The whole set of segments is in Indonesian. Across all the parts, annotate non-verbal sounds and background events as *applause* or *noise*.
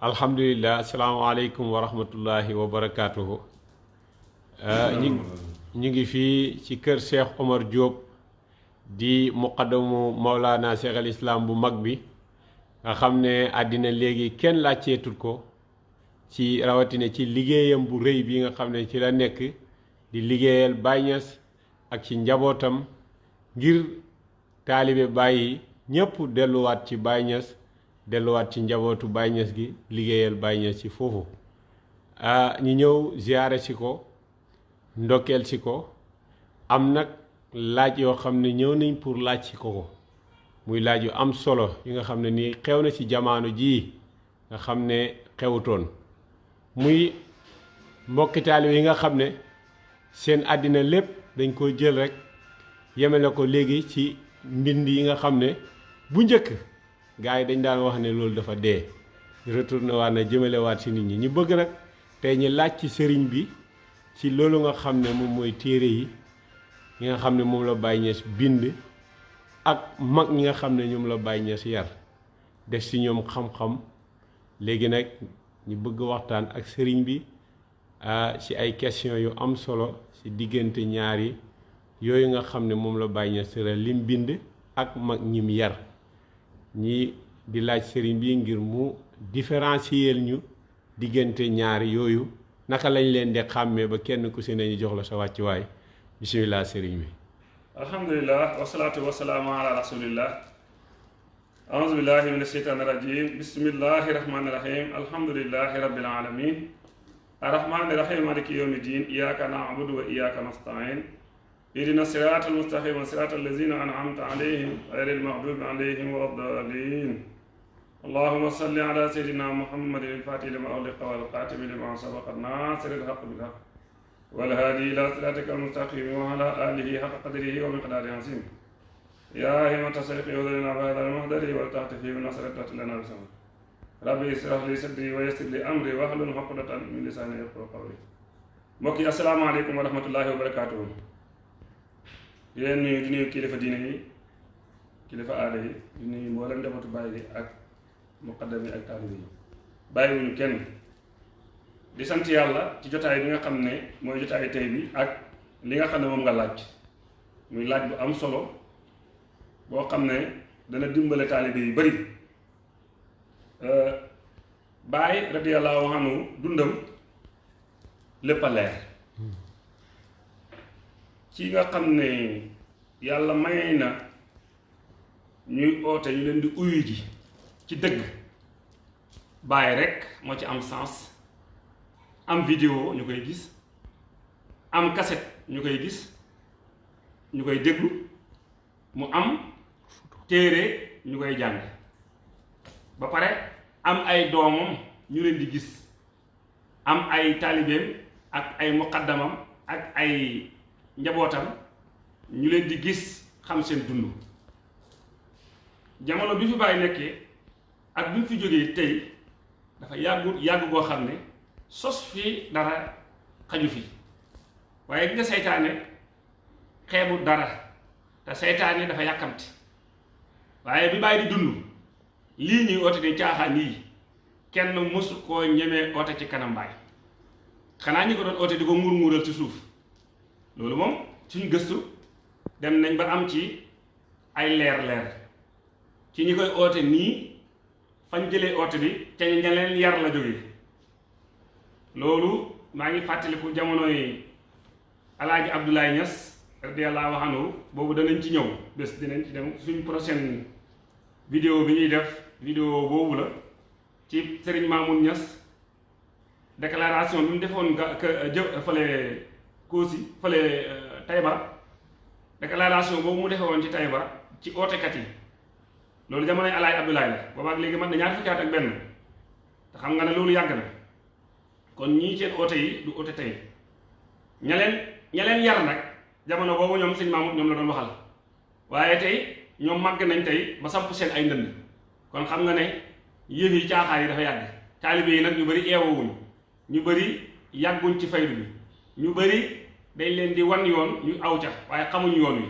alhamdulilah asalaamaaleykum wa rahmatullahi wa barakaatuhu ñu ngi fii ci kër Cheikh Omar Diop di muqaddamu Maulana Cheikh al Islam bu mag bi. Nga xam ne àddina léegi kenn laajteetul ko ci rawatina ci liggéeyam bu rëy bi nga xam ne ci la nekk di liggéeyal Baye Niass ak ci njabootam ngir taalibe Baye ñëpp delluwaat ci delluwaat ci njabootu Niass gi liggéeyal Niass ci foofu. Ñu ñëw ziyaare si ko ndokkeel si ko. Am nag laaj yoo xam ne nañ pour laaj si ko muy laaj yu am solo yi nga xam ne nii xew na ci jamono jii nga xam xewutoon. Muy mbokki taalibe yi nga xam ne seen àddina lépp dañ ko jël rek yemale ko léegi ci mbind yi nga xam bu njëkk gars yi dañ daan wax ne loolu dafa dee. Retourné waat na jëmale waat si nit ñi. Ñu bëgg nag tey ñu laaj ci sëriñ bi ci loolu nga xam ne moom mooy yi yi nga xam ne la bind ak mag ñi nga xam ne ñoom la yar. Def si ñoom xam-xam. Léegi nag ñu bëgg waxtaan ak sëriñ bi ci ay question yu am solo ci diggante ñaari yooyu nga xam ne moom la Baye lim bind ak mag ñim yar ñi di laaj sëriñ bi ngir mu différencier ñu diggante ñaari yooyu naka lañ leen di xàmmee ba kenn ku si ne ñu jox la sa wàccuwaay. Bisimilah sëriñ bi. Alhamdulilah wasalaatu wasalaamu ala rasulillah. Aouzu billahi min asheytaani rajim bismillahi rahmani rahim alhamdulilahi rabbil alamin arrahmani rahim maliki yawmi din iyaka naabudu wa iyaka nastain إذن السراط المستقيم صراط الذين أنعمت عليهم غير المغضوب عليهم والضالين اللهم صل على سيدنا محمد الفاتح لما أغلق والقاتم لما سبق الناصر الحق بالحق والهادي إلى صراطك المستقيم وعلى آله حق قدره ومقداره عظيم. يا همة سيق يودرنا بهذا المهدر والتحت فيه من نصرة لنا بسم ربي اشرح لي صدري ويسر لي أمري واحلل عقدة من لساني يفقهوا قولي. السلام عليكم ورحمة الله وبركاته. Di leen nuyu di nuyu kilifa diine yi kilifa aada yi di nuyu mboolem njabootu bàyyi gi ak muqaddam yi ak taalibe yi. Bàyyiwuñu kenn. Di sant yàlla ci jotaay bi nga xam ne mooy jotaay tey bi ak li nga xam ne moom nga laaj. Muy laaj bu am solo boo xam ne dana dimbale taalibe yu bari. Baay radiyallahu anhu dundam lépp a leer. Ci nga xam ne yàlla may na ñuy oote ñu leen di uyu ji ci dëgg. Baay rekk moo ci am sens. Am vidéo ñu koy gis. Am cassette ñu koy gis. Ñu koy déglu. Mu am téere ñu koy jàng. Ba pare am ay doomam ñu leen di gis. Am ay taalibeem ak ay muqaddamam ak ay njabootam ñu leen di gis xam seen dund. Jamono bi fi bàyyi nekkee ak bi fi jógee tey dafa yàggu yàgg goo xam ne sos fii dara xaju fi. Waaye gi nga seytaane xeebu dara te seytaane dafa yàkkamti. Waaye bi bàyyi di dund lii ñuy oote di caaxaan yii kenn mësu koo ñemee oote ci kanam baay. Xanaa ñi ko doon oote di ko muur muural ci suuf. Loolu moom suñ gëstu dem nañ ba am ci ay leer leer ci ñi koy oote nii fañ jëlee oote bi te ña leen yar la jógee loolu maa ngi fàttaliku jamonoy alaaji Abdoulaye Niass radiyallahu anhu boobu danañ ci ñëw bés dinañ ci dem suñ prochaine vidéo bi ñuy def vidéo boobu la ci Serigne Mamoun Niass déclaration bi mu defoon fële Koosi fële Taïba déclaration boobu mu defe woon ci Taïba ci ootekat yi. Loolu jamonoy alaaji Abdoulaye la boobaak léegi man ñaar fukki at ak benn. Te xam nga ne loolu yàgg na. Kon ñii seen oote yi du oote tey. Ña leen ña leen yar nag jamono boobu ñoom sëñ Mamoud ñoom la doon waxal. Waaye tey ñoom màgg nañ tey ba samp seen ay ndënd. Kon xam nga ne yëf yi caaxaar yi dafa yàgg. Taalibe yi nag ñu bëri eewawuñ ñu bëri yàgguñ ci faydu bi. Ñu bëri dañ leen di wan yoon ñu aw ca waaye xamuñ yoon wi.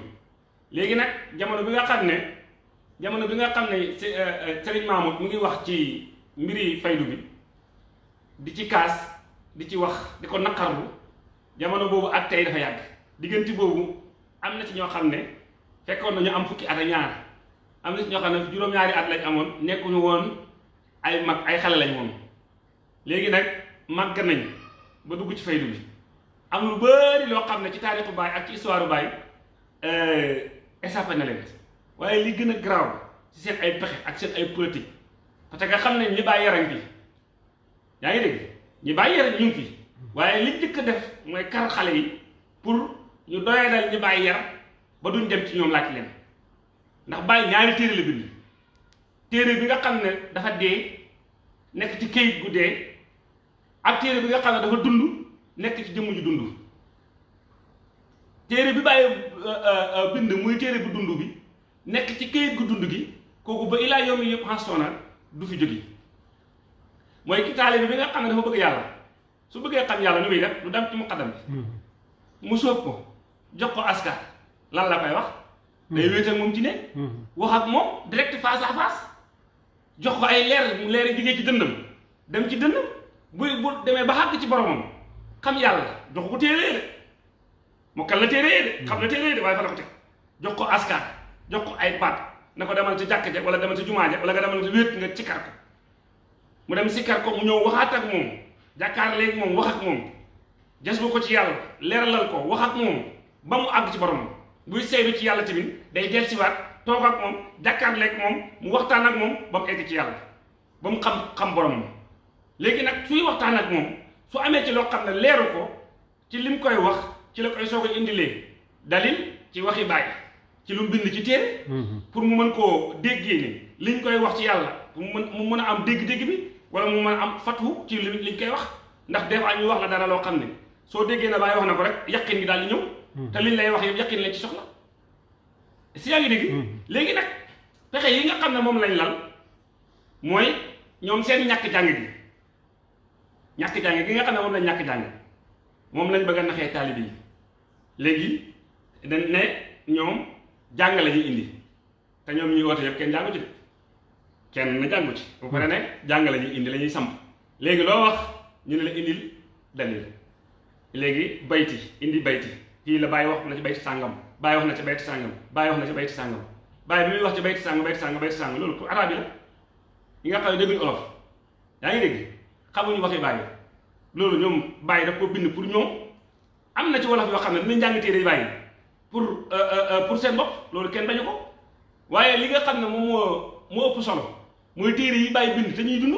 Léegi nag jamono bi nga xam ne jamono bi nga xam ne sëriñ Mamoud mu ngi wax ci mbiri faydu bi di ci kaas di ci wax di ko naqarlu jamono boobu ak tey dafa yàgg. Diggante boobu am na ci ñoo xam ne fekkoon nañu am fukki at ak ñaar. Am na ci ñoo xam ne juróom-ñaari at lañ amoon nekkuñu woon ay mag ay xale lañ woon. Léegi nag màgg nañ ba dugg ci faydu bi am lu bari loo xam ne ci taarixu baay ak ci histoire baay échappé na leen. Waaye li gën a garaaw ci seen ay pexe ak seen ay politique parce que xam nañ ñi bàyyi yaram bi yaa ngi dégg? Ñi bàyyi yaram ñu fi waaye li njëkk a def mooy kar xale yi pour ñu doyadal ñi bàyyi yar ba duñ dem ci ñoom laaj leen. Ndax bàyyi ñaari téere la bind. Téere bi nga xam ne dafa dee nekk ci këyit gu ak téere bi nga xam ne dafa dund nekk ci jëmm ju dund. Téere bi bàyyi bind muy téere bu dund bi nekk ci këyit gu dund gi kooku ba ilaa yow mi yëpp xastoona du fi jóge. Mooy ki taalibe bi nga xam ne dafa bëgg yàlla. Su bëggee xam yàlla nu muy def du dem ci muqaddam bi. Mu sóob ko jox ko askar. Lan la koy wax? Day wéet ak moom ci ne. Wax ak moom direct face à face. Jox ko ay leer leer yi jógee ci dëndam dem ci dëndam bu bu demee ba xàgg ci boromam xam yàlla jox ko téere de mu kal la téere de xam na téere de waaye fa la ko teg jox ko askar jox ko ay baat na ko demal ci jàkk ja wala demal ci jumaa ja wala nga demal ci wéet nga ci kar ko mu dem sikkar ko mu ñëw waxaat ak moom jàkkaar léegi moom wax ak moom jas ko ci yàlla leeralal ko wax ak moom ba mu àgg ci boromam buy seydu ci yàlla tamit day del siwaat toog ak moom jàkkaar léegi moom mu waxtaan ak moom ba mu egg ci yàlla ba mu xam xam boromam léegi nag suy waxtaan ak moom su amee ci loo xam ne leeru ko ci lim koy wax ci la koy soog a indilee dalil ci waxi bàyyi ci lu bind ci téere. Pour mu mën koo déggee ni liñ koy wax ci pour mu mën mu mën a am dégg-dégg bi wala mu mën a am fatwu ci li liñ koy wax. Ndax fois ñu wax la dara loo xam ne soo déggee na bàyyi wax na ko rek yaqin gi daal di ñëw. Te liñ lay wax yëpp yaqin lañ ci soxla. Si yaa ngi dégg? Léegi nag pexe yi nga xam ne moom lañ lal mooy ñoom seen ñàkk jàng gi ñàkk jàng gi nga xam ne moom lañ ñàkk jàng moom lañ bëgg a naxee yi. Léegi dañ ne ñoom jàng la indi te ñoom ñuy woote yëpp kenn jàngu ci kenn jàngu ci. Bu pare ne jàng la ñuy indi la ñuy samp. Léegi loo wax ñu la indil dalil. Léegi bayti indi bayti. Kii la bàyyi wax na ci bayti sàngam bàyyi wax na ci bayti sàngam bàyyi wax na ci bayti sàngam. Bàyyi bi muy wax ci bayti sàngam bayti sàngam bayti sàngam loolu yi la. Yi nga xam ne dégguñu olof yaa ngi dégg xamuñu waxi bàyyi. Loolu ñoom bàyyi daf ko bind pour ñoom. Am na ci wolof yoo xam ne dinañ jàng téere bàyyi pour pour seen bopp loolu kenn bañu ko. Waaye li nga xam ne moom moo moo ëpp solo mooy téere yi bàyyi bind te ñuy dund.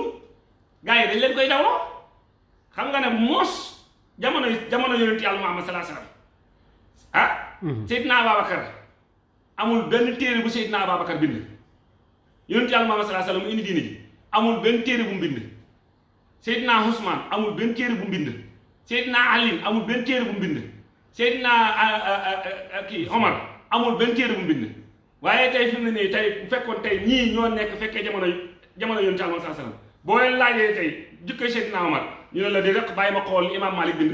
Gars yi dañ leen koy dawloo. Xam nga ne moos jamono jamono yonent yàlla Muhammad salaa salaam ah Seydina Ababacar amul benn téere bu Seydina Ababacar bind. Yonent yàlla Muhammad salaa salaam mu indi diine ji amul benn téere bu mu bind Seydina Ousmane amul benn téere bu mu bind Seydina Ali amul benn téere bu mu bind Seydina kii Omar amul benn téere bu mu bind waaye tey fi mu ne nii tey bu fekkoon tey ñii ñoo nekk fekkee jamono jamono yoon ci almam saa sallam boo leen laajee tey jukkoy Seydina Omar ñu ne la di rek bàyyi ma xool li imaam Malik bind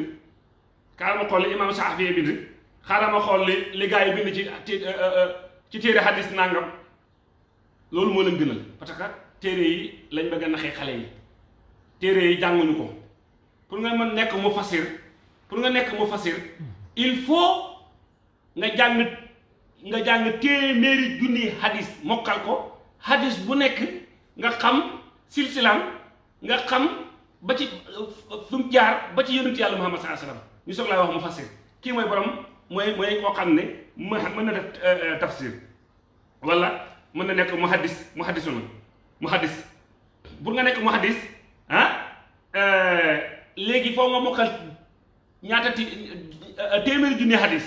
xaaral ma xool li imaam Saafi bind xaaral ma xool li li gars yi bind ci ci téere hadis nangam loolu moo leen gënal parce que téere yi lañ bëgg a naxee xale yi téere yi jànguñu ko. pour nga mën nekk mu fasir pour nga nekk mu fasir il faut nga jàng nga hadis mokkal ko. Hadis bu nekk nga xam silsilaam nga xam ba ci fi mu jaar ba ci yonent yàlla Muhammad sallallahu alayhi wasallam ñu soog wax mu fasir. Kii borom mooy mooy koo xam ne mën na def tafsir. Wala mën na nekk mu hadis mu hadisu na mu hadis pour nga nekk mu ah léegi foo nga mokkal ñaata ti téeméeri junni hadis.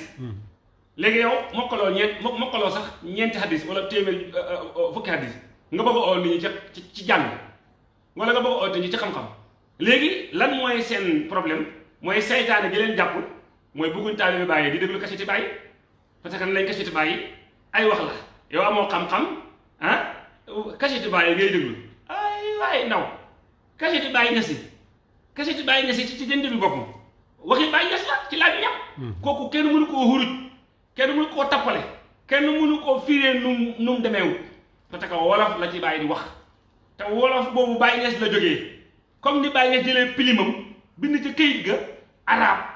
Léegi yow mokkaloo ñeent mokkaloo sax ñeenti hadis wala téeméeri fukki hadis. Nga bëgg oo nit ci ci jàng. Wala nga bëgg nit ñi ci xam-xam. Léegi lan mooy seen problème? Mooy saytaane gi leen jàpp mooy bëgguñ taalibe bàyyi di déglu kaseti bàyyi parce que lañ kaseti bàyyi ay wax la. Yow amoo xam-xam ah kaseti bàyyi ngay déglu. Ay waay ndaw kaseti bàyyi nga si kaseti bàyyi nga si ci ci jënd bi boppam waxi nga si la ci laaj ñam kooku kenn mënu koo xuruj kenn mënu koo tappale kenn mënu koo firee num nu mu demeewut parce que wolof la ci di wax te wolof boobu bàyyi nees la jógee comme ni bàyyi nga jëlee pilimam bind ci këyit ga arab.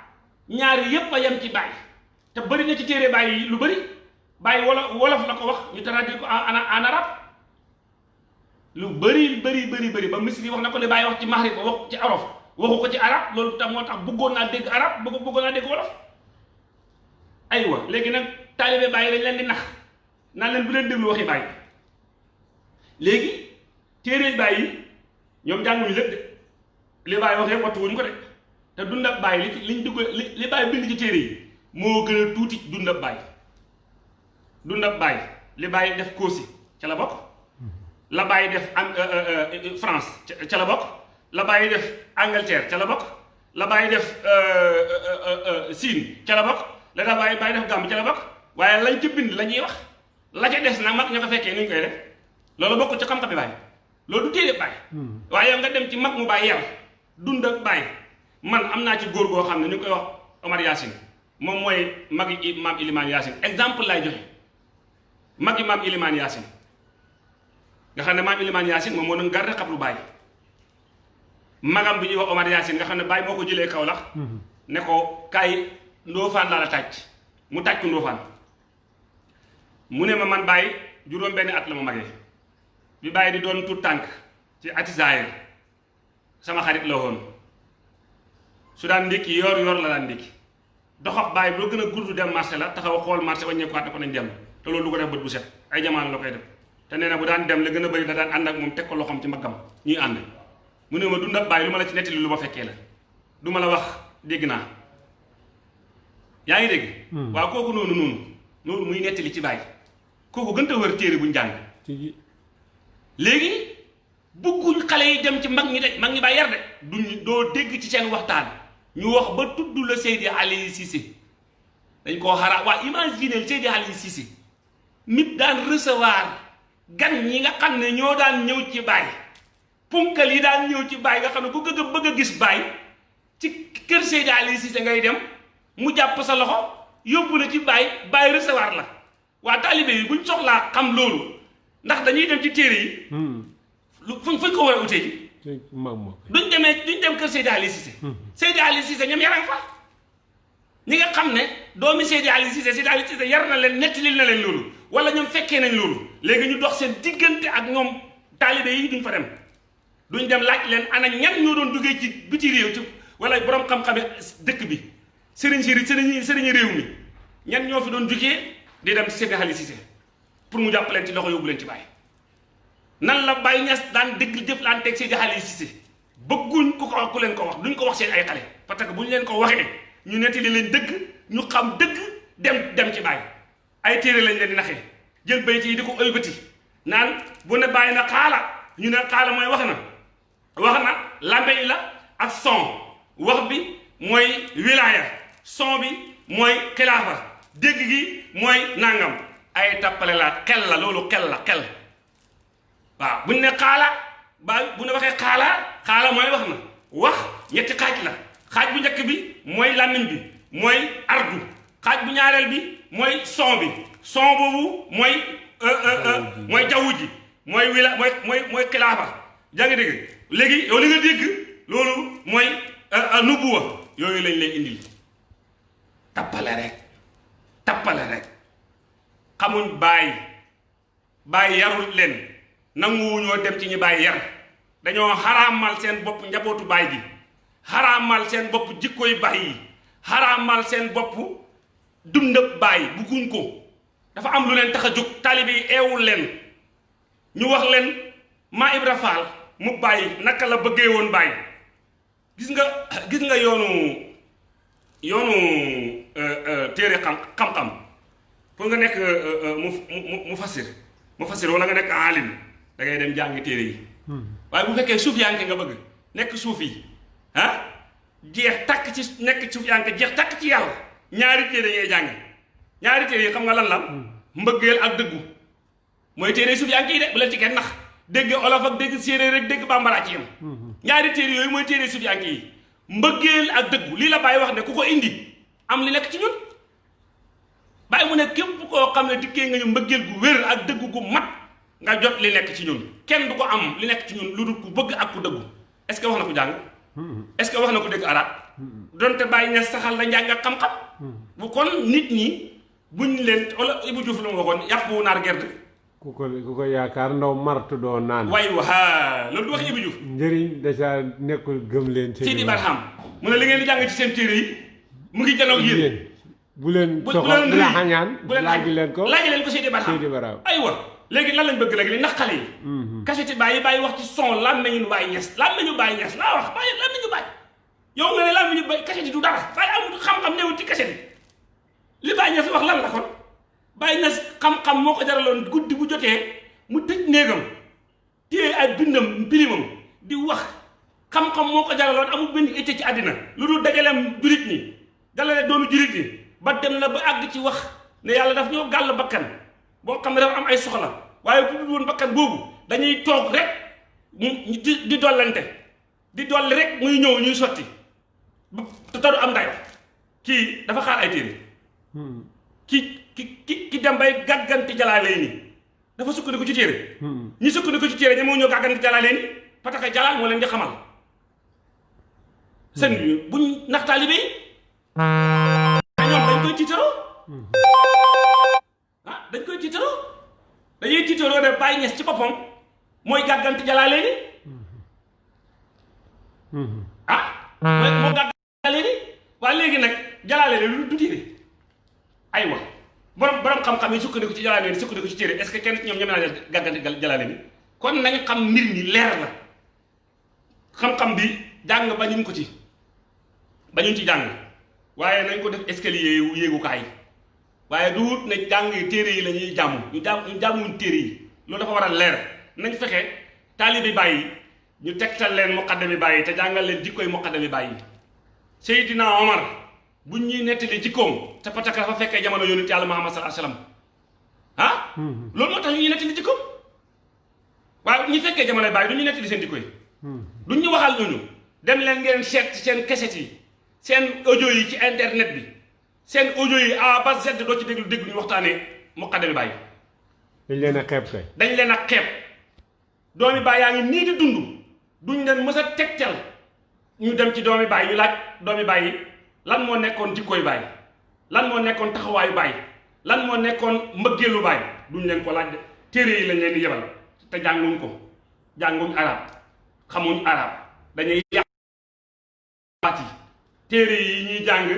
Ñaari yépp a yem ci bàyyi te bëri na ci téere bàyyi lu bëri bàyyi wolof wolof la ko wax ñu traduire ko en en arabe lu bëri bëri bëri bëri ba misri wax na ko li bàyyi wax ci maxrib wax ci olof waxu ko ci arab loolu tam moo tax bëggoon naa dégg arab bëgg bëggoon naa dégg wolof. Aywa léegi nag taalibe bàyyi dañ leen di nax naan leen bu leen déglu waxi bàyyi. Léegi téere bàyyi ñoom jànguñu lépp de. Li bàyyi wax yëpp wattuwuñ ko de. Te dundab bàyyi li liñ dugg li bàyyi bind ci téere yi moo gën a tuuti dundab bàyyi. Dundab bàyyi li bàyyi def Kosi ca la bokk la bàyyi def am France ca la bokk. La bàyyi def Angleterre ca la bokk. La bàyyi def Siin ca la bokk. La daa bàyyi bàyyi def Gàmbi ca la bokk. Waaye lañ ca bind la ñuy wax. La ca des nag mag ña ko fekkee ni ñu koy def. Loolu bokk ci xam-xam bi bàyyi loolu du téere bàyyi waaye yow nga dem ci mag mu bàyyi yar dund ak bàyyi man am naa ci góor goo xam ne ñu ngi koy wax Omar Yacine. Moom mooy magi maam Ilimaan Yacine. Exemple lay joxe. Magi maam Ilimaan Yacine nga xam ne maam Ilimaan Yacine moom moo doon garde xabru bàyyi magam bi ñuy wax Omar Yacine nga xam ne bàyyi moo ko jëlee Kaolack. Ne ko kaay Ndofane laa la tàcc. Mu tàcc Ndofane. Mu ne ma man bàyyi juróom benn at la ma magee. Bi bàyyi di doon tout tànk ci atisaayir sama xarit la woon. Su daan ndékki yor yor la daan ndékki. Doxab bàyyi boo gën a gudd dem marché la taxaw xool marché wàññeekuwaat ne ko nañ dem te loolu du ko def bët bu set. Ay jamono la koy def te nee na bu daan dem la gën a bëri da daan ànd ak moom teg ko loxoom ci mbaggam. Ñuy ànd. Mu ne ma dundab bàyyi lu ma la ci nettali lu ma fekkee la. Du ma la wax dégg naa. Yaa ngi dégg? Waaw kooku noonu noonu noonu muy nettali ci bàyyi. Kooku gën a wër téere buñ jàng. Léegi bëgguñ xale yi dem ci mag ñi de mag ñi bàyyi yar de. Duñ doo dégg ci seen waxtaan. Ñu wax ba tudd la Seydi Ali Cissé. Dañ koo xara waa imaginer Seydi Ali Cissé. Nit daan recevoir gan ñi nga xam ne ñoo daan ñëw ci baay. Punkal yi daan ñëw ci baay nga xam ne ku gëgg a bëgg a gis baay ci kër Seydi Ali Cissé ngay dem mu jàpp sa loxo yóbbu la ci baay baay recevoir la. Waa taalibe yi buñ soxlaa xam loolu ndax dañuy dem ci téere yi. Lu fuñ fuñ ko war a utee ji. Duñ demee duñ dem kër Seydi Ali Cissé. Seydi Ali Cissé ñoom yaram fa. Ñi nga xam ne doomi Seydi Ali Cissé Seydi Ali Cissé yar na leen nettalil na leen loolu wala ñoom fekkee nañ loolu. léegi ñu dox seen diggante ak ñoom taalibe yi duñ fa dem. duñ dem laaj leen ana ñan ñoo doon duggee ci biti réew ci wala borom xam-xame dëkk bi. sëriñ si sëriñ sëriñ réew mi. ñan ñoo fi doon jugee di dem Seydi Ali Cissé pour mu jàpp leen ci loxo yóbbu leen ci bàyyi nan la Baye Niass daan dégg jëflanteeg Seydi Ali Cissé. bëgguñ ku ko ku leen ko wax duñ ko wax seen ay xale. parce que bu ñu leen ko waxee ñu nettali leen dëgg ñu xam dëgg dem dem ci Baye ay téere lañ leen di naxee jël bayt yi di ko ëlbati. naan bu ne bàyyi na xaala. ñu ne xaala mooy wax na. wax la ak son. wax bi mooy wilaaya. son bi mooy xilaafa. dégg gi mooy nangam. ay tappale la xel la loolu xel la xel. waaw buñ ne xaala ba bu ne waxee xaala xaala mooy wax na. wax ñetti xaaj la. xaaj bu njëkk bi mooy làmmiñ bi mooy ardu. xaaj bu ñaareel bi mooy son bi. son boobu mooy mooy jaww ji. mooy wila mooy mooy mooy xilaafa. Yaa ngi dégg? Léegi yow li nga dégg loolu mooy nubuwa. Yooyu lañ lay indil. Tappale rek. Tappale rek. Xamuñ bàyyi bàyyi yarul leen. Nanguwuñoo dem ci ñi bàyyi yar. Dañoo xaraamal seen bopp njabootu baay gi. Xaraamal seen bopp jikkoy baay yi. Xaraamal seen bopp dundab baay bugguñ ko. Dafa am lu leen tax a jóg. Taalibe yi eewul leen. Ñu wax leen maa Ibra Faal mu bàyyi naka la bëggee woon bàyyi gis nga gis nga yoonu yoonu téere xam xam-xam. Pour nga nekk mu mu fasir mu fasir wala nga nekk alim da ngay dem jàngi téere yi. Waaye bu fekkee suuf yaanke nga bëgg nekk suuf yi ah jeex takk ci nekk suuf yaanke jeex takk ci yàlla ñaari téere ngay jàng ñaari téere yi xam nga lan la? Mbëggeel ak dëggu. Mooy téere suuf yaanke yi de bu leen ci kenn nax. Dégg olof ak dégg séeréer rek dégg bambara ci yam. Ñaari téere yooyu mooy téere suuf yaanke yi mbëggeel ak dëggu. Lii la bàyyi wax ne ku ko indi am li nekk ci ñun. Bàyyi mu ne képp koo xam ne dikkee nga ñu mbëggeel gu wér ak dëggu gu mat nga jot li nekk ci ñun. Kenn du ko am li nekk ci ñun lu dul ku bëgg ak ku dëggu. Est-ce que wax na ko jàng? Est-ce que wax na ko dégg arab donte bàyyi ña saxal la njàng ak xam-xam. Bu kon nit ñi buñ leen wala Ibou Diouf lu mu waxoon yàpp wu naar gerte. Ku ko ku ko yaakaar ndaw martu doo naan. Waaye waa loolu du wax Ibou Diouf. Njëriñ déjà nekkul gëm leen Seydi Barham mu ne li ngeen di jàng ci seen téere yi mu ngi janoog yéen. Bu leen bu la xañaan leen ko. laaj leen ko Seydi Barham. Seydi Barham. Aywa léegi lan lañ bëgg léegi li naqale yi. Kaseti bàyyi bàyyi wax ci son lan nañu bàyyi ñes lan nañu bàyyi ñes laa wax bàyyi lan nañu bàyyi yow nga ne lan nañu bàyyi kaseti du dara. Bàyyi amul xam-xam newul ci kaseti li bàyyi ñes wax lan la kon? Bàyyi ñes xam-xam moo ko jaraloon guddi bu jotee mu tëj néegam téye ay bindam pilimam di wax. Xam-xam moo ko jaraloon amul benn itte ci àddina. Lu dul dajaleem julit ñi dalale doomu julit ñi. Ba dem na ba àgg ci wax ne yàlla daf ñoo gàll bakkan. Boo xam dafa am ay soxla. Waaye bu dul woon bakkan boobu dañuy toog rek di dollante. Di dolli rek muy ñëw ñuy sotti. ba te du am ndayo kii dafa xaar ay téere ki ki ki ki dem bay gàgganti jalaalee ni dafa sukkandiku ci téere ñi sukkandiku ci téere ña moo ñëw gàgganti jalaalee ni que jalaal moo leen di xamal seen bi buñ nax taalibe yi ñoom dañ koy tiitaroo ah dañ koy tiitaroo dañuy tiitaroo ne bàyyi ñes ci boppam mooy gàgganti jalaalee ni ah mooy moo ni? Waaye léegi nag jalaalee ni lu du téere. Aywa borom borom xam-xam yi sukkandiku ci jalaalee ni sukkandiku ci téere est-ce que kenn ci ñoom ñeme naa gàgganti jalaalee ni? Kon nañ xam mbir mi leer la xam-xam bi jàng bañuñ ko ci bañuñ ci jàng. Waaye nañ ko def escalier yu yéegukaay. Waaye du wut ne jàng yi téere yi la ñuy jàmm. Ñu jàmm ñu jàmmuñ téere yi. Loolu dafa war a leer. Nañ fexe taalibi bàyyi ñu tegtal leen muqaddami bàyyi te jàngal leen jikkoy muqaddami bàyyi Seydina Omar buñ ñuy nettali jikkoom te pataka dafa fekkee jamono yonent yàlla Muhammad alayhi wasallam ah loolu moo tax ñu ñuy nettali jikkoom waaye ñu fekkee jamono bàyyi du ñu nettali seen jikko yi. Duñ ñu waxal ñooñu. Dem leen ngeen seet seen keset yi seen audio yi ci internet bi seen audio yi A ba Z doo ci déglu déglu ñu waxtaanee muqaddami bàyyi dañ leen a xeeb kay. Dañ leen a xeeb. Doomi baay yaa ngi nii di dund. Duñ leen mës a tegtal ñu dem ci doomi baay ñu laaj doomi baay lan moo nekkoon jikkooy baay? Lan moo nekkoon taxawaayu baay? Lan moo nekkoon mbëggeelu baay? Duñ leen ko laaj de. Téere yi lañ leen di yebal te jànguñ ko. Jànguñ arab xamuñ arab. Dañuy yàq baat yi. Téere yi ñuy jàng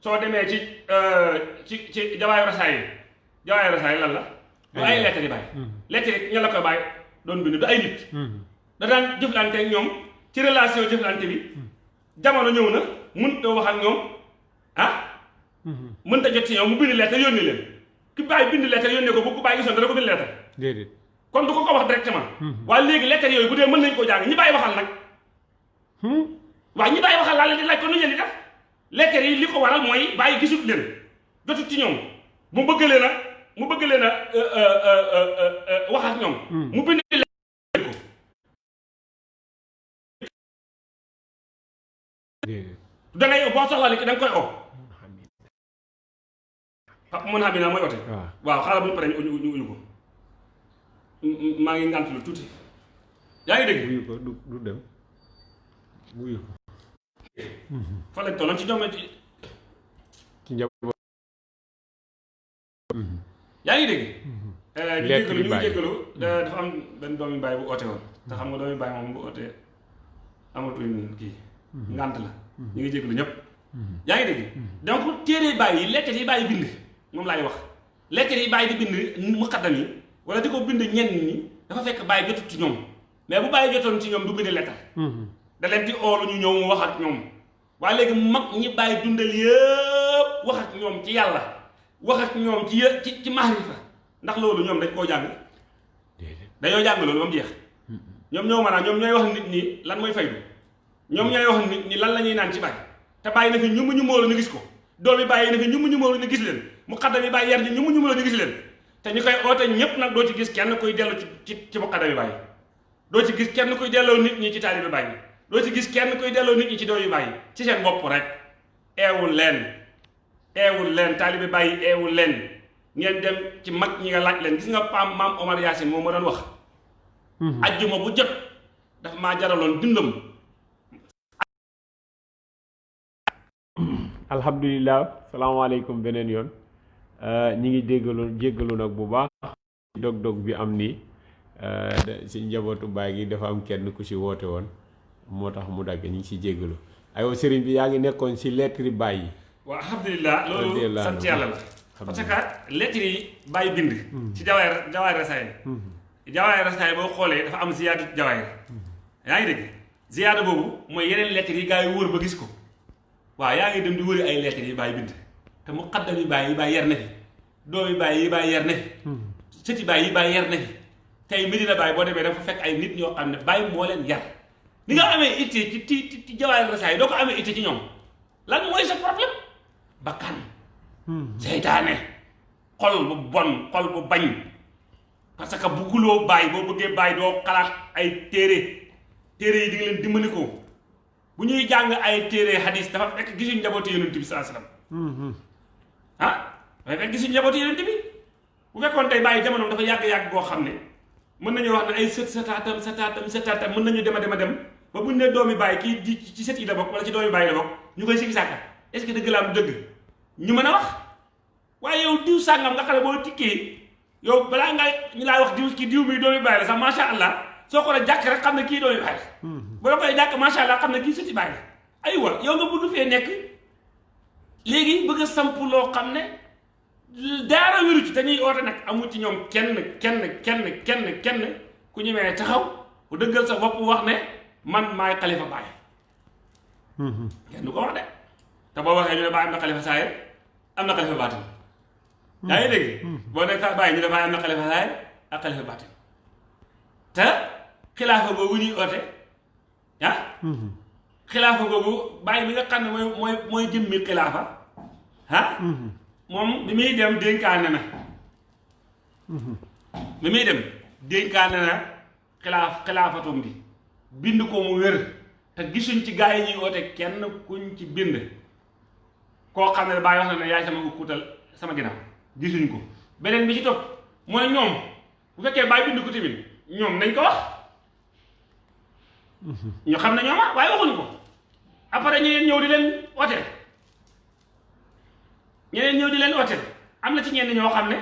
soo demee ci ci ci jawaayu rasaay jawaayu rasaay lan la? Du ay lettre yi bàyyi lettre yi ña la koy bàyyi doon bind du ay nit. Da daan jëflante ñoom ci relation jëflante bi. jamono ñëw na mënut a wax ak ñoom. ah? mënut a jot ci ñoom mu bind lettre yónni leen. ki bàyyi bind lettre yónnee ko bu ku bàyyi gisoon dana ko bind lettre. Déedéet. kon du ko ko wax directement. Waaye léegi lettre yooyu bu dee mën nañ koo jàng ñi bàyyi waxal nag. Waaye ñi bàyyi waxal laa leen di laaj ko nu leen di def? lettre yi li ko waral mooy bàyyi gisut leen. jotut ci ñoom. mu bëgg leen a mu bëgg leen a wax ak ñoom. Mu bind déedéet da ngay boo soxlaa nit ki da nga koy oo ah mën xam naa mooy ote? Waaw waaw xaaral bu ñu paree ñu ñu. Uyu ko maa ngi ngànt lu tuuti. Yaa ngi dégg? Wuyu ko du du dem. Wuyu ko. Fa lañ tolloon ci doome ci ci njaboot. Yaa ngi dégg? Ñu Lekk jéggalu bi ñu jéggalu. Da- dafa am benn doomi bàyyi bu oote woon. Te xam nga doomi bàyyi moom bu ootee amatuñ kii. Ngànt la ñu ngi jéggalu ñëpp yaa ngi dégg donc téere bàyyi yi lettre yi bàyyi bind moom laay wax lettre yi bàyyi di bind muqaddam yi wala di ko bind ñenn ñi dafa fekk bàyyi jotut ci ñoom mais bu bàyyi jotoon ci ñoom du bind lettre da leen di oolu ñu ñëw mu wax ak ñoom waaye léegi mag ñi bàyyi dundal yëpp wax ak ñoom ci yàlla wax ak ñoom ci ci ci maarifa ndax loolu ñoom dañ koo jàng dañoo jàng loolu ba mu jeex ñoom ñoo a ñoom ñooy wax nit ñi lan mooy faydu ñoom ñooy wax nit ñi lan la ñuy naan ci bàyyi. Te bàyyi na fi ñu ñu móolu ñu gis ko. Doom yi bàyyi na fi ñu ñu móolu ñu gis leen. Mu xaddam yi bàyyi yar ñu ñu móolu ñu gis leen. Te ñu koy oote ñépp nag doo ci gis kenn kuy dellu ci ci ci mu xaddam yi bàyyi. Doo ci gis kenn kuy delloo nit ñi ci taalibe bàyyi. Doo ci gis kenn kuy delloo nit ñi ci yi bàyyi. Ci seen bopp rek. Eewul leen. Eewul leen. Taalibe bàyyi eewul leen. Ngeen dem ci mag ñi nga laaj leen. Gis nga paam maam Omar Yaasin moom ma doon wax. Ajjuma bu jot dafa maa jaraloon dundam alhamdulilah salaamaaleykum beneen yoon. Ñi ngi déggalu jéggalu nag bu baax dog-dog bi am nii. Si njabootu baay gi dafa am kenn ku si woote woon moo tax mu dagg ñi ngi si jéggalu. Aywa sëriñ bi yaa ngi nekkoon si lettre baay yi. Waaw loolu Alhamdulillah. sant yàlla la. Parce que lettre yi bàyyi bind ci jawaay jawaay rasaay jawaay rasaay boo xoolee dafa am ziyaadu jawaay yaa ngi dégg? Ziyaada boobu mooy yeneen lettre yi gaa yi wër ba gis ko waaw yaa ngi dem di wëri ay lettre yi bàyyi bind te mu xaddam yi bàyyi yi bàyyi yar na fi doom yi bàyyi yi bàyyi yar na fi sëti bàyyi yi bàyyi yar na fi tey Medina Baye boo demee dafa fekk ay nit ñoo xam ne bàyyi moo leen yar. Ni nga amee itte ci ci ci ci jawaay rasaay doo ko amee itte ci ñoom. Lan mooy sa problème? Bakkan. Seytaane. Xol bu bon xol bu bañ. Parce que bugguloo bàyyi boo bëggee bàyyi doo xalaat ay téere. Téere yi di nga leen dimbali ko bu ñuy jàng ay téere hadis dafa fekk gisuñ njabootu yonent bi saa salaam ah dafa fekk gisuñ njabootu yonent bi. Bu fekkoon tey bàyyi jamonoom dafa yàgg-yàgg goo xam ne mën nañu wax ne ay sët sataatam sataatam sataatam mën nañu dem a dem a dem ba buñ ne doomi bàyyi kii di ci sët yi la bokk wala ci doomi bàyyi la bokk ñu koy sikki sàkka. Est-ce que dëgg la am dëgg? Ñu mën a wax. Waaye yow diw sàngam nga xam ne boo tikkee yow balaa nga ñu laa wax diw kii diw mi doomi bàyyi la sax macha allah soo la jàkk rek xam ne kii bàyyi la bu la koy jàkk macha allah xam ne kii sëti la aywa yow nga bëgg fee nekk léegi bëgg a samp loo xam ne daara wéru ci te ñuy oote nag amul ci ñoom kenn kenn kenn kenn kenn ku ñu mee taxaw bu dëggal sa bopp wax ne man maay xalifa baay kenn du ko wax de te boo waxee ñu ne baay am na xalifa saayir am na xalifa baatin yaa ngi dégg boo nekk bàyyi ñu ne baay am na xalifa saayir ak xalifa baatin te xilaafa boobu ñuy oote ah? Xilaafa boobu bàyyi bi nga xam ne mooy mooy mooy jëmmi xilaafa ah? Moom bi muy dem dénkaane na. Bi muy dem dénkaane na xilaaf xilaafatum gi. Bind ko mu wér. Te gisuñ ci gaa yi ñuy woote kenn kuñ ci bind. Koo xam ne bàyyi wax na yaay sama ko kuutal sama ginnaaw. Gisuñ ko. Beneen bi ci topp mooy ñoom. Bu fekkee bàyyi bind ko tamit ñoom nañ ko wax ñu xam ne ñooma waaye waxuñ ko. Après ñeneen ñëw di leen ooteel ñeneen ñëw di leen ooteel am na ci ñenn ñoo xam ne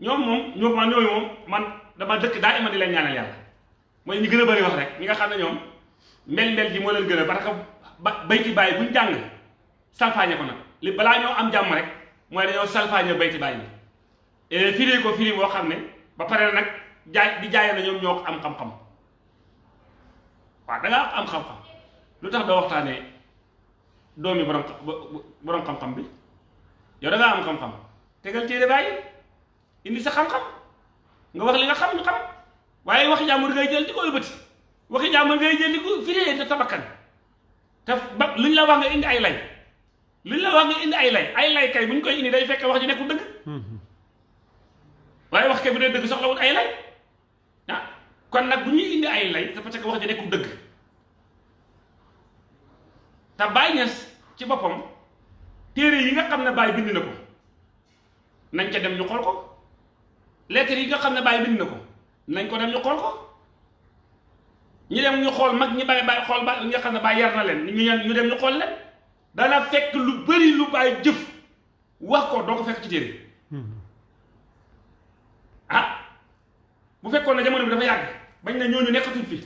ñoom moom ñoo man ñooyu moom man dama dëkk daa ima di leen ñaanal yàlla. Mooy ñi gën a bëri wax rek ñi nga xam ne ñoom mbel mbel ji moo leen gën a parce que ba bayti bàyyi buñ jàng salfaañe ko nag. Li balaa ñoo am jàmm rek mooy dañoo salfaañe bayti bàyyi bi. Firi ko firi boo xam ne ba nag jaay di jaayee na ñoom ñoo am xam-xam waaw da ngaa am xam-xam. Lu tax doo waxtaanee doomi borom borom xam-xam bi? Yow da ngaa am xam-xam. Tegal téere bàyyi. Indi sa xam-xam. Nga wax li nga xam ñu xam. Waaye waxi jàmbur ngay jël di ko ëlbati waxi jàmbur ngay jël di ko firee te tabakkan te ba luñ la wax nga indi ay lay. Luñ la wax nga indi ay lay. Ay lay kay buñ koy indi day fekk wax ji nekkul dëgg. Waaye wax kay bu dee dëgg soxlawut ay lay. Kon nag bu ñuy indi ay lay parce que wax ji nekkul dëgg. Te Baay Ñas ci boppam téere yi nga xam ne Baay bind na ko nañ ca dem ñu xool ko. Lettre yi nga xam ne Baay bind na ko nañ ko dem ñu xool ko. Ñu dem ñu xool mag ñi Baay Baay xool ba nga xam ne Baay yar na leen ñu ñu dem ñu xool leen. Dana fekk lu bari lu Baay jëf wax ko doo ko fekk ci téere. Ah bu fekkoon ne jamono bi dafa yàgg bañ na ñooñu nekkatuñ fi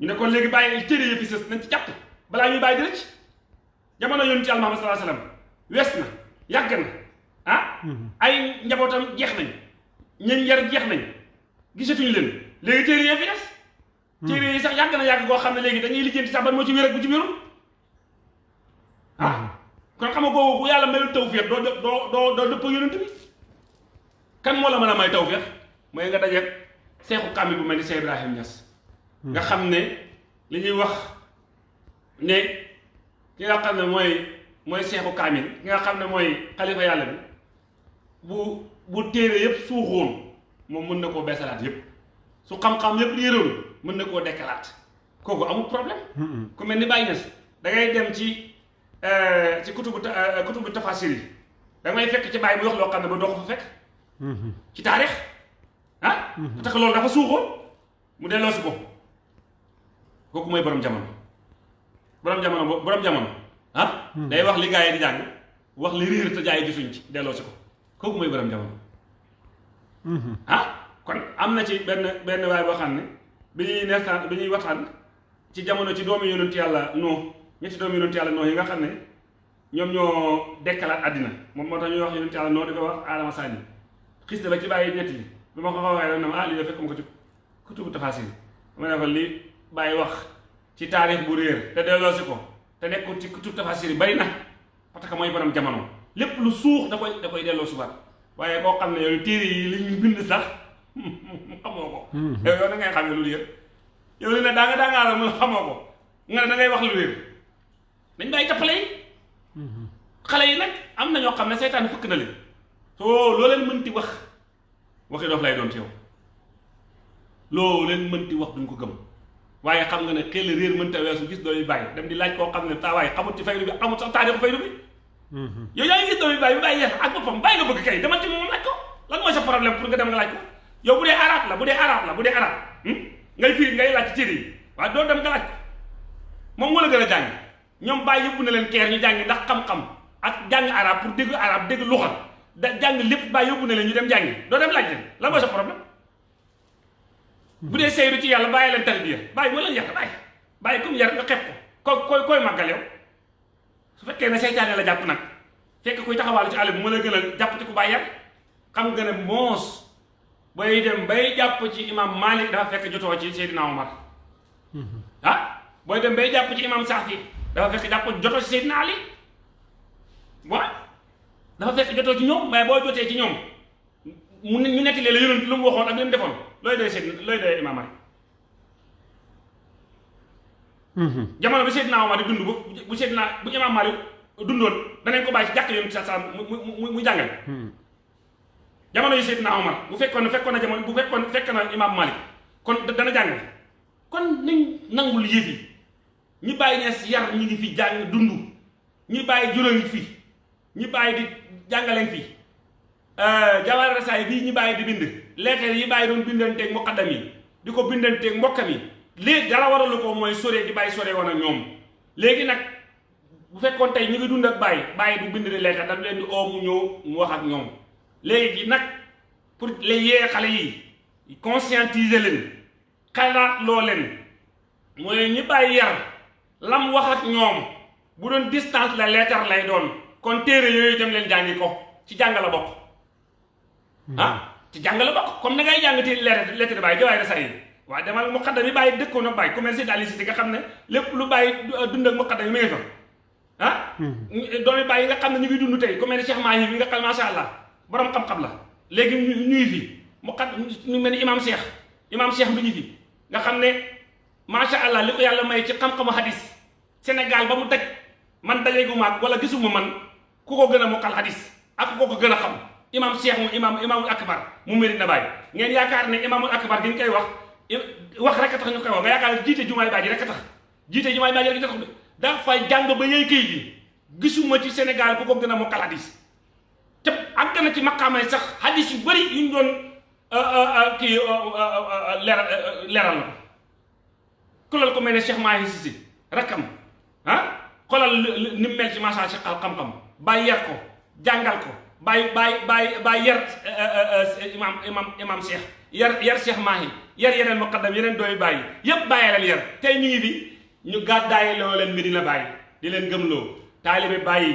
ñu ne kon léegi bàyyi téere yi fi sës nañ ci jàpp. balaa ñuy bàyyi di rëcc. jamono yoonu ci sallallahu alayhi wasallam wees na yàgg na ah? Ay njabootam jeex nañ ñeen yar jeex nañ gisatuñu leen. léegi téere yi fi des. Téere yi sax yàgg na yàgg goo xam ne léegi dañuy lijjanti sax ban moo ci wér ak bu ci wérul. Ah kon xam nga boobu bu yàlla mayul tawfiq doo doo doo doo dëpp yonent bi. kan moo la mën a may tawfiq mooy nga dajeeg seexu kàmmi bu mel ni Cheikh Ibrahim Niass. Nga xam ne li ñuy wax ne ki nga xam ne mooy mooy seexu kaamil ki nga xam ne mooy xalifa yàlla bi bu bu téere yépp suuxoon moom mën na koo beesalaat yépp. Su xam-xam yépp réeroon mën na koo dekkalaat. Kooku amul problème. Ku mel ni Baye Niass da ngay dem ci ci kutubu kutubu tafasir yi. Da ngay fekk ci Baye mu wax loo xam ne ba doo ko fa fekk. Ci taarix ah tax loolu dafa suuxoon mu delloo si ko kooku mooy borom jamono borom jamono bo borom jamono ah day wax li gaa yi di jàng wax li réer te jaay gisuñ ci delloo si ko kooku mooy borom jamono ah kon am na ci benn benn waay boo xam ne bi ñuy neextaan bi ñuy waxtaan ci jamono ci doomi yonent yàlla noo ñetti doomi yonent yàlla noo yi nga xam ne ñoom ñoo dekkalaat àddina. Moom moo tax ñuy wax yonent yàlla noo di ko wax aadama sànni xis ba ci bàyyi ñetti bi ma ko ko waxee rek ne ma ah de fekk ma ko ci kutubu tafaasir ma ne ko li bàyyi wax ci taarix bu réer te delloo si ko te nekkul ci kutubu tafaasir yi bari na parce que mooy borom jamono lépp lu suux da koy da koy delloo si waat waaye koo xam ne yow téere yi li ñu bind sax xamoo ko yow yow da ngay xamee lu réer yow li ne daa nga daa ngaa la mun xamoo ko nga da ngay wax lu réer dañ bàyyi tappale yi xale yi nag am na ñoo xam ne seytaan fëkk na leen soo loo leen mënti wax waxi doof lay doon ci yow. Loo leen mënti wax duñ ko gëm. Waaye xam nga ne xel réer mënta weesu gis doomi bàyyi dem di laaj koo xam ne taa waaye xamut ci faydu bi xamut sax taarixu faydu bi. Yow yaa ngi gis doomi bàyyi bi bàyyi yeex ak boppam bàyyi nga bëgg kay dama ci moom laaj ko. Lan mooy sa problème pour nga dem nga laaj ko? Yow bu dee arab la bu dee arab la bu dee arab ngay firi ngay laaj ci yi. Waaye doo dem nga laaj ko. Moom moo la gën a jàng. Ñoom bàyyi yëpp na leen keer ñu jàngi ndax xam-xam ak jàng arab pour dégg arab dégg luxa da jàng lépp bàyyi yóbbu na leen ñu dem jàngi. doo dem laaj lan mooy sa problème? Bu dee seyru ci yàlla bàyyi leen tarbiya. moo leen yar bàyyi. bàyyi comme yar nga xeeb ko. ko koy koy màggal yow. su fekkee ne seytaane la jàpp nag fekk kuy taxawaalu ci bi mu la gën a jàpp ci ku bàyyi yar. xam nga ne moos bay dem bay jàpp ci imam Malik dafa fekk jotoo ci Seydina Omar. Ah booy dem bay jàpp ci imam Saafi dafa fekk jàpp jotoo ci Seydina Ali. Waaw dafa fekk jotoo ci ñoom mais boo jotee ci ñoom mu ñu nettalee la yonent lu mu waxoon ak lu mu defoon looy doy Seydina looy doy imam Malik jamono bi Seydina Omar di dund bu bu Seydina bu imam Malik dundoon danañ ko bàyyi ci jàkk yoon sa sa mu mu jàngale. Jamono yi Seydina Omar bu fekkoon ne fekkoon na jamono bu fekkoon fekk na imam Malik kon dana jàngale. Kon nañ nangul yëf yi. Ñi bàyyi ñees yar ñi ngi fi jàng dund ñi bàyyi juróom fi ñi bàyyi di jàngaleen fi jawaar rasaay bii ñi bàyyi di bind. Lettre yi bàyyi doon bindanteeg muqaddam yi di ko bindanteeg mbokkam yi. Léegi dara waralu ko mooy sore di bàyyi sore woon ak ñoom. Léegi nag bu fekkoon tey ñu ngi dund ak bàyyi bàyyi du bind di lettre dañ leen di oo mu ñëw mu wax ak ñoom. Léegi nag pour les yee xale yi conscientiser leen xalaat loo leen ñi yar lam wax ak ñoom bu doon distance la lettre lay doon kon téere yooyu dem leen jàngi ko ci jàng la bokk ah ci jàng la bokk comme na ngay jàng ti lettre lettre bàyyi jawaay rasa yi waaye demal muqaddam yi bàyyi dëkkoon ak bàyyi commerce si nga xam ne lépp lu bàyyi dund ak muqaddam yi mu ngi fa. Ah doomi bàyyi nga xam ne ñu ngi dund tey commerce Cheikh Mahi bi nga xam masha Allah borom xam-xam la. Léegi ñuy fi. Muqadd ñu mel ni imam Cheikh. Imam Cheikh bi ñu fi. Nga xam ne masha Allah li ko yàlla may ci xam-xamu hadis Sénégal ba mu daj man dajeegu maag wala gisuma man ku ko gën a mokkal hadis ak ku ko gën a xam. Imam Cheikh mu imam imaamul akbar mu Medina Baye ngeen yaakaar ne imaamul akbar gi ñu koy wax wax rek tax ñu koy wax nga yaakaar jiite jumaay baaji rek tax. Jiite jumaay baaji rek tax dafa jàng ba yey këy gi. Gisuma ci Sénégal ku ko gën a mokkal hadis. Te àgg na ci maqaamay sax hadis yu bëri yu ñu doon kii leeral leeral na. Ko kulal ko mel Cheikh Mahi Sisi rakkam ah? Xoolal ni mel ci macha si xam-xam yar ko jàngal ko bàyyi bàyyi bàyyi bàyyi yar imam imam imam Cheikh yar yar Cheikh Mahi. Yar yeneen muqaddam bàyyi yépp bàyyi leen yar. Tey ñu ngi fi ñu gàddaayi loo leen Medina Baye. Di leen gëmloo. Taalibe bàyyi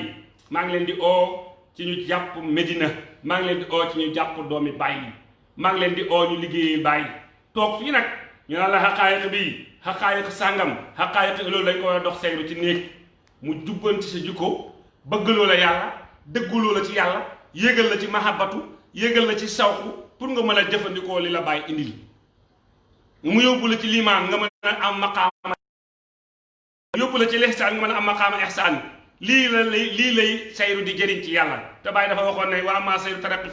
maa ngi leen di oo ci ñu jàpp Medina. Maa ngi leen di oo ci ñu jàpp doomi bàyyi maa ngi leen di oo ñu liggéeyi bàyyi toog fii nag ñu la xaqaayiq bii xaqaayiq sàngam xaqaayiq loolu dañ ko dox seyru ci néeg. Mu sa bëggaloo la yàlla dëggaloo la ci yàlla yéegal la ci mahabbatu yéegal la ci sawku pour nga mën a jëfandikoo li la bàyyi indil. Mu yóbbu la ci limaan nga mën a am maqaama yóbbu la ci lihsaan nga mën a am maqaama ihsaan. Lii la lay lii lay sayru di jëriñ ci yàlla. Te bàyyi dafa waxoon ne wa amma sayru taraqi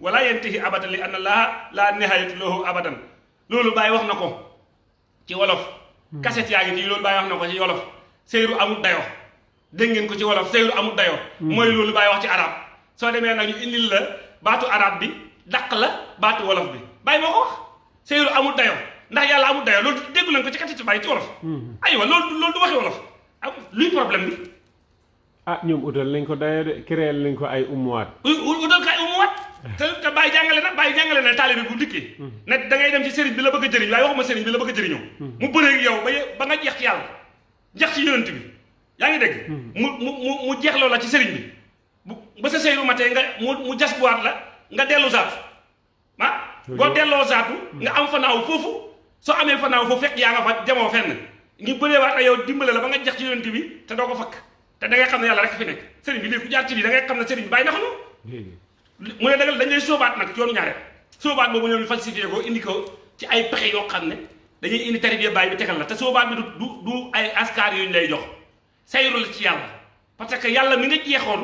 wala yantahi abadan li anna allaha la nihayatu lahu abadan. Loolu bàyyi wax na ko ci wolof. Kaset yaa ngi fii loolu bàyyi wax na ko ci wolof. Sayru amul dayo dégg ngeen ko ci wolof sayru amul dayo. Mooy loolu bàyyi wax ci arab. Soo demee nag ñu indil la baatu arab bi daq la baatu wolof bi. Bàyyi moo ko wax. Sayru amul dayo. Ndax yàlla amul dayoo loolu déggu leen ko ci kati bàyyi ci wolof. Aywa loolu loolu du waxi wolof. Luy problème bi? Ah ñoom utal nañ ko dayo de créer nañ ko ay umuwaat utal kay umuwaat *laughs* te te bàyyi jàngale na bàyyi jàngale na taalibe bu dikkee. Ne da ngay dem ci sëriñ bi la bëgg a jëriñ waaye waxuma sëriñ bi la bëgg a jëriñoo. Mu bëree yow ba ba nga jeex ci yàlla. Jeex ci yonent bi yaa ngi dégg? Mu mu mu mu jeex loola ci sëriñ bi. Bu ba sa sëyru matee nga mu jas buwaat la nga dellu zaatu. Ah boo delloo zaatu nga am fanaaw foofu. Soo amee fanaaw foofu fekk yaa nga fa demoo fenn. Ngi waat ak yow dimbale la ba nga jeex ci yonent bi fakk. Te da ngay xam ne yàlla rek fi nekk. Sëriñ bi lii ku jaar ci lii da ngay xam ne sëriñ bi bàyyi na xam mu ne dagal dañ lay sóobaat nag yoonu ñaareel. Sóobaat boobu ñoom falsifié ko indi ko ci ay pexe yoo xam ne dañuy indi tarbiya bàyyi bi tegal la. Te sóobaat bi du du ay askar yooyu lay jox sayru la ci yàlla parce que yàlla mi nga jeexoon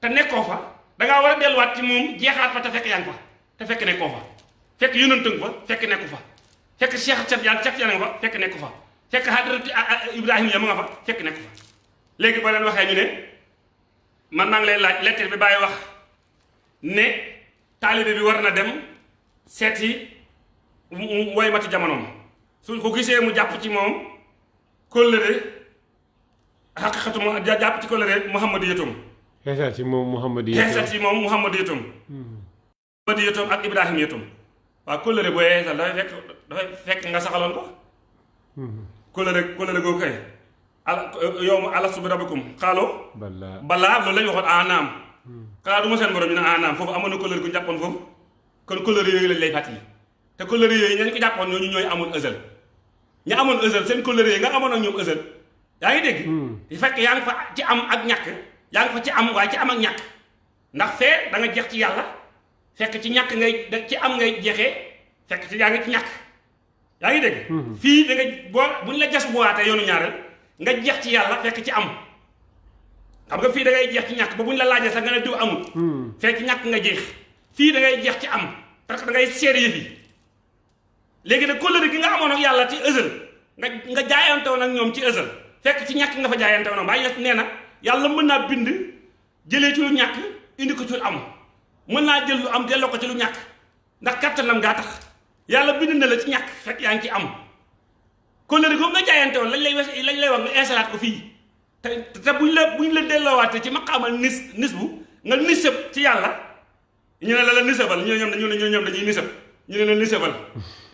te nekkoo fa da ngaa war a delluwaat ci moom jeexaat fa te fekk yaa ngi fa te fekk nekkoo fa fekk yonent nga fa fekk nekku fa fekk Cheikh Yaan Cheikh Yaan nga fa fekk nekku fa fekk Hadrat Ibrahima ya ma nga fa fekk nekku fa. Léegi boo leen waxee ñu ne man maa ngi lay laaj lettre bi bàyyi wax ne taalibe bi war na dem seeti woy mati jamonoom. Su ko gisee mu jàpp ci moom kóllëre xaqiqatu mu jàpp ci ci moom Muhammadu xeesal ci moom Muhammadu yëtum Muhammadu yëtum ak Ibrahima yëtum waaw kóllëre booy xeesal dafay fekk dafay fekk nga saxaloon ko. Kóllëre kóllëre googu kay al yow ma alastu bi rabbikum. Xaaloo balaa balaa loolu lañu waxoon anaam. Xanaa du ma seen borom ñu ne anaam. Foofu amoon na kóllëre gu ñu jàppoon foofu. Kon kóllëre yooyu lañ lay fàttali. Te kóllëre yooyu ñañ ko jàppoon ñooñu ñooy amoon ësël. Ña amoon ësël seen kóllëre yi nga amoon ak ñoom ësël yaa ngi dégg? Di fekk yaa ngi fa ci am ak ñàkk yaa ngi fa ci am waaye ci am ak ñàkk. Ndax fee da nga jeex ci yàlla fekk ci ñàkk ngay ci am ngay jeexee fekk ci yaa ngi ci ñàkk. Yaa ngi dégg? Fii da nga boo buñ la jas buwaatee yoonu ñaareel nga jeex ci yàlla fekk ci am. Xam nga fii da ngay jeex ci ñàkk ba buñ la laajee sax nga ne diw amul. Fekk ñàkk nga jeex. Fii da ngay jeex ci am parce que da ngay seer yëf yi. Léegi nag kóllëre gi nga amoon ak yàlla ci ësël nga nga jaayante woon ak ñoom ci ësël fekk ci ñàkk nga fa jaayante woon waaye nee na yàlla mën naa bind jëlee ci lu ñàkk indi ko ci lu am mën naa jël lu am delloo ko ci lu ñàkk. Ndax kattanam gaa tax. Yàlla bind na la ci ñàkk fekk yaa ngi ci am. Kóllëre googu nga jaayante woon lañ lay lañ lay wax nga installaat ko fii. Te te buñ la buñ la delloowaatee ci maqaamal nis nis bu nga nisab ci yàlla. Ñu ne la la nisabal ñu ne ñoom dañu ne ñoom dañuy nisab ñu ne la nisabal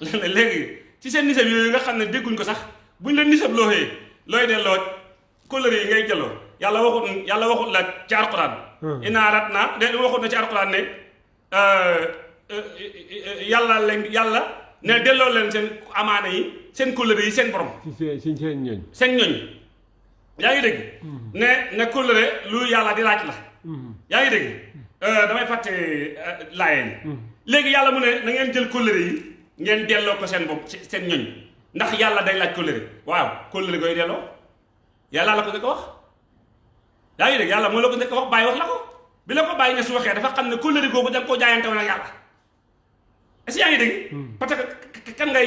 *laughs* léegi ci seen nisab yooyu nga xam ne dégguñ ko sax buñ la nisab looxee looy delloo kóllëre yi ngay jëloo. yàlla waxut yàlla waxut la ci alquran inaa rat naa de waxut na ci alquran ne yàlla leen yàlla ne delloo leen seen amaana yi seen kóllëre yi seen borom. Seen seen ñooñ. Seen ñooñ. Yaa ngi dégg? Ne ne kóllëre lu yàlla di laaj la. Yaa ngi dégg? Damay fàtte laayeen. Léegi yàlla mu ne na ngeen jël kóllëre yi ngeen delloo ko seen bopp seen ñoñ ndax yàlla day laaj kóllëre. Waaw kóllëre koy delloo? Yàlla la ko njëkk a wax? Yaa ngi dégg yàlla moo la ko njëkk a wax bàyyi wax la ko. Bi la ko bàyyi ne su waxee dafa xam ne kóllëre googu da nga koo jaayante woon ak yàlla. Est-ce que yaa ngi dégg? Parce que kan ngay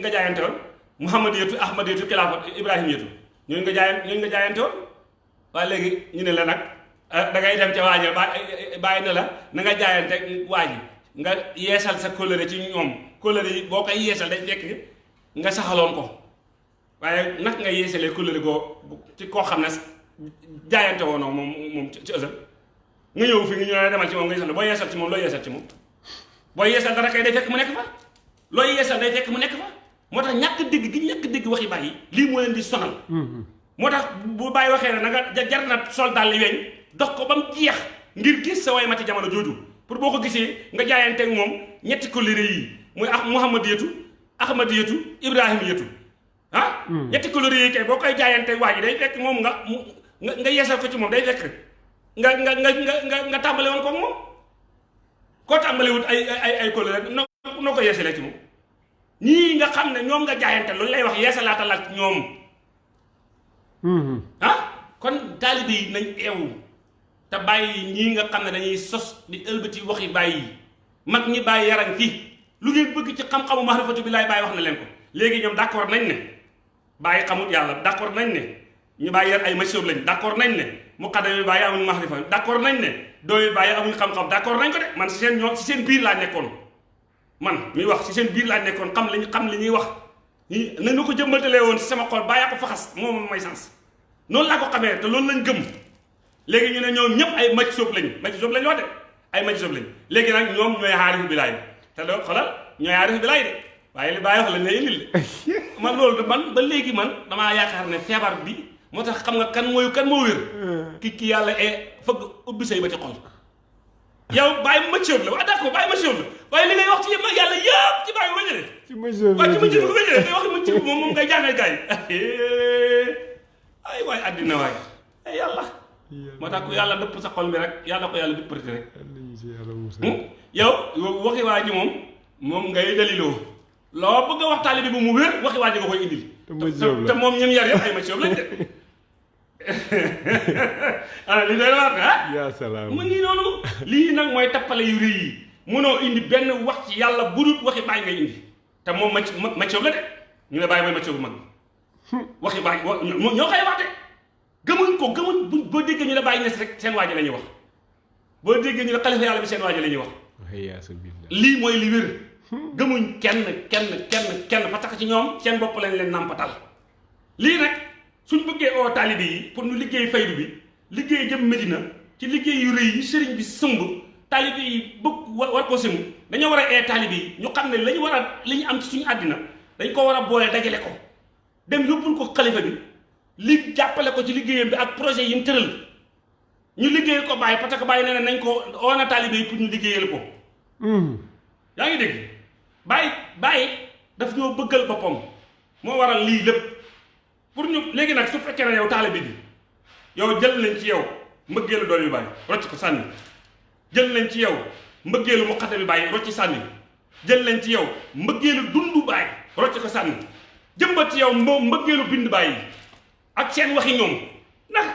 nga jaayante woon? Muhammad yetu Ahmad yetu Xilaafa Ibrahima yetu ñooñu nga jaayan ñooñu nga jaayante woon? Waaye léegi ñu ne la nag da ngay dem ca waaji bàyyi na la na nga jaayante waaji nga yeesal sa kóllëre ci ñoom. Kóllëre yi boo koy yeesal day fekk nga saxaloon ko. Waaye nag nga yeesalee kóllëre goo ci koo xam ne jaayante woonoo moom moom ci ësël nga ñëw fi nga ñëw demal ci moom nga yeesal boo yeesal ci moom loo yeesal ci moom. Boo yeesal dara kay day fekk mu nekk fa. Looy yeesal day fekk mu nekk fa. Moo tax ñàkk dégg gi ñàkk dégg waxi bàyyi lii moo leen di sonal. Moo tax bu bàyyi waxee na nga jar na sol daal li weñ dox ko ba mu jeex ngir gis sa way mati jamono jooju. Pour boo ko gisee nga jaayanteeg moom ñetti kóllëre yi muy ah Muhammad yetu Ahmad yetu Ibrahima yetu. Ah ñetti kóllëre yi kay boo koy jaayanteeg waa ji day fekk moom nga nga yeesal ko ci moom day fekk nga nga nga nga nga tàmbale woon ko moom. Koo tàmbalewut ay ay ay kóllëre noo noo ko yeesalee ci moom. Ñii nga xam ne ñoom nga jaayante loolu lay wax yeesalaatal ak ñoom. Ah kon taalibe yi nañ eewu te bàyyi ñii nga xam ne dañuy sos di ëlbati waxi bàyyi. Mag ñi bàyyi yaram fii lu ngeen bëgg ci xam-xamu maarifatu billaay bàyyi wax na leen ko. Léegi ñoom d'accord nañ ne bàyyi xamut yàlla d'accord nañ ne ñu bàyyi yar ay masiyob lañ d'accord nañ ne muqaddam yi bàyyi amuñ maarifa d'accord nañ ne doomi bàyyi amuñ xam-xam d'accord nañ ko de. Man si seen ñoom si seen biir laa nekkoon. Man mi wax ci seen biir laa nekkoon xam li ñu xam li ñuy wax. Ñi na nga ko jëmbatalee woon ci sama xol bàyyaa ko faxas moom may sens. Noonu laa ko xamee te loolu lañ gëm. Léegi ñu ne ñoom ñëpp ay maj lañ maj lañ wax de ay maj lañ. Léegi nag ñoom ñooy xaarifu bilaay bi te doo xolal ñooy xaarifu bilaay de waaye li bàyyi wax la de man man ba léegi man damaa yaakaar ne feebar bi. Moo tax xam nga kan mooy kan moo wér. Ki ki yàlla e fëgg ubbi say ba ci xol. Yow bàyyi ma soob la waaw d'accord bàyyi ma soob la. Waaye li ngay wax ci yàlla yëpp ci bàyyi ma jëlee ci ma soob waaw ci ma ma jëlee ngay wax ma ci moom moom ngay jàngal gars yi. *laughs* Ay waay àddina waay. Ay yàlla. Moo tax ku yàlla dëpp sa xol bi rek yàlla ko yàlla dëpp rek yow waxi waa ji moom moom ngay daliloo. Loo bëgg a wax taalibe bi mu wér waxi waa ji nga koy indil. Te moom ñoom yar yëpp ay ma soob lañ de. *laughs* Ah li doy waar ah? Yaa salaam. Mu ngi noonu. Lii nag mooy tappale yu rëy yi. Mënoo indi benn wax ci yàlla bu dul waxi bàyyi ngay indi. Te moom ma ma coob la de. Ñu ne bàyyi mooy ma coob bu mag. Waxi bàyyi ñoo koy wax de. Gëmuñ ko gëmuñ bu boo déggee ñu ne bàyyi nes rek seen waaji la ñuy wax. Boo déggee ñu ne xalifa yàlla bi seen waaji la ñuy wax lii mooy li wér. Gëmuñ kenn kenn kenn kenn. Parce que ci ñoom seen bopp lañ leen nàmpatal. Lii nag suñ bëggee oo taalibe yi pour ñu liggéey faydu bi liggéey jëm Medina ci liggéey yu rëy yi sëriñ bi sëmb taalibe yi bëgg war ko sëmb dañoo war a ee taalibe yi. Ñu xam ne lañu war a li ñu am ci suñu àddina dañ ko war a boole dajale ko. Dem yóbbul ko xalifa bi li jàppale ko ci liggéeyam bi ak projet yi mu tëral. Ñu liggéey ko bàyyi parce que bàyyi nee na nañ ko oo na taalibe yi pour ñu liggéeyal ko. Yaa ngi dégg? Bàyyi bàyyi daf ñoo bëggal boppam. Moo waral lii lépp. Pour ñu léegi nag su fekkee ne yow taalibe bi yow jël nañ ci yow mbëggeelu doom yu bàyyi rocc ko sànni. Jël nañ ci yow mbëggeelu muqaddam bi bàyyi rocc sànni. Jël nañ ci yow mbëggeelu dundu bàyyi rocc ko sànni. Jëmbat ci yow mbëggeelu bind bàyyi ak seen waxi ñoom. Naka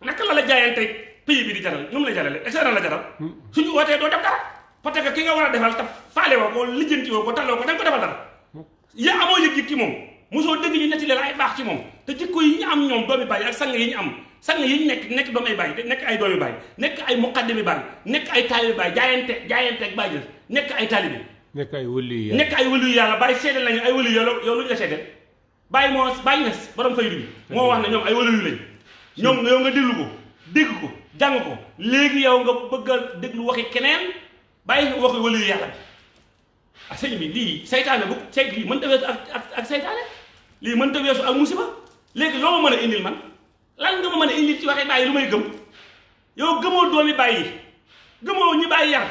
naka la la jaayante pays bi di jaral ñoom la jarale est la jaral? Suñu wootee doo def dara parce que ki nga war a defal te faale woo ko lijjanti woo ko taloo ko da nga ko defal dara. Ya amoo yëg-yëg ci moom mosoo dégg ñu nettali la ay baax ci moom te jikko yi ñu am ñoom doomi bàyyi ak sang yi ñu am sang yi ñu nekk nekk doomi bàyyi nekk ay doomi bàyyi nekk ay muqaddami bàyyi nekk ay taalibi bàyyi jaayante jaayante ak bàyyi nekk ay taalibi. Nekk ay wëlu yi nekk ay wëlu yàlla bàyyi seede lañu ay wëlu yow yow lu ñu la seede bàyyi moo bàyyi nes borom faydu bi moo wax ne ñoom ay yu lañ. Ñoom yow nga déglu ko dégg ko jàng ko. Léegi yow nga bëgg a déglu waxi keneen bàyyi nga waxi wëlu yàlla bi. Ah sëñ bi lii saytaane bu say lii mën ta weesu ak ak ak saytaane lii mën ta weesu ak musiba? Léegi loo ma mën a indil man? Lan nga ma mën a indil ci waxi bàyyi lu may gëm? Yow gëmoo doomi bàyyi gëmoo ñi bàyyi yar.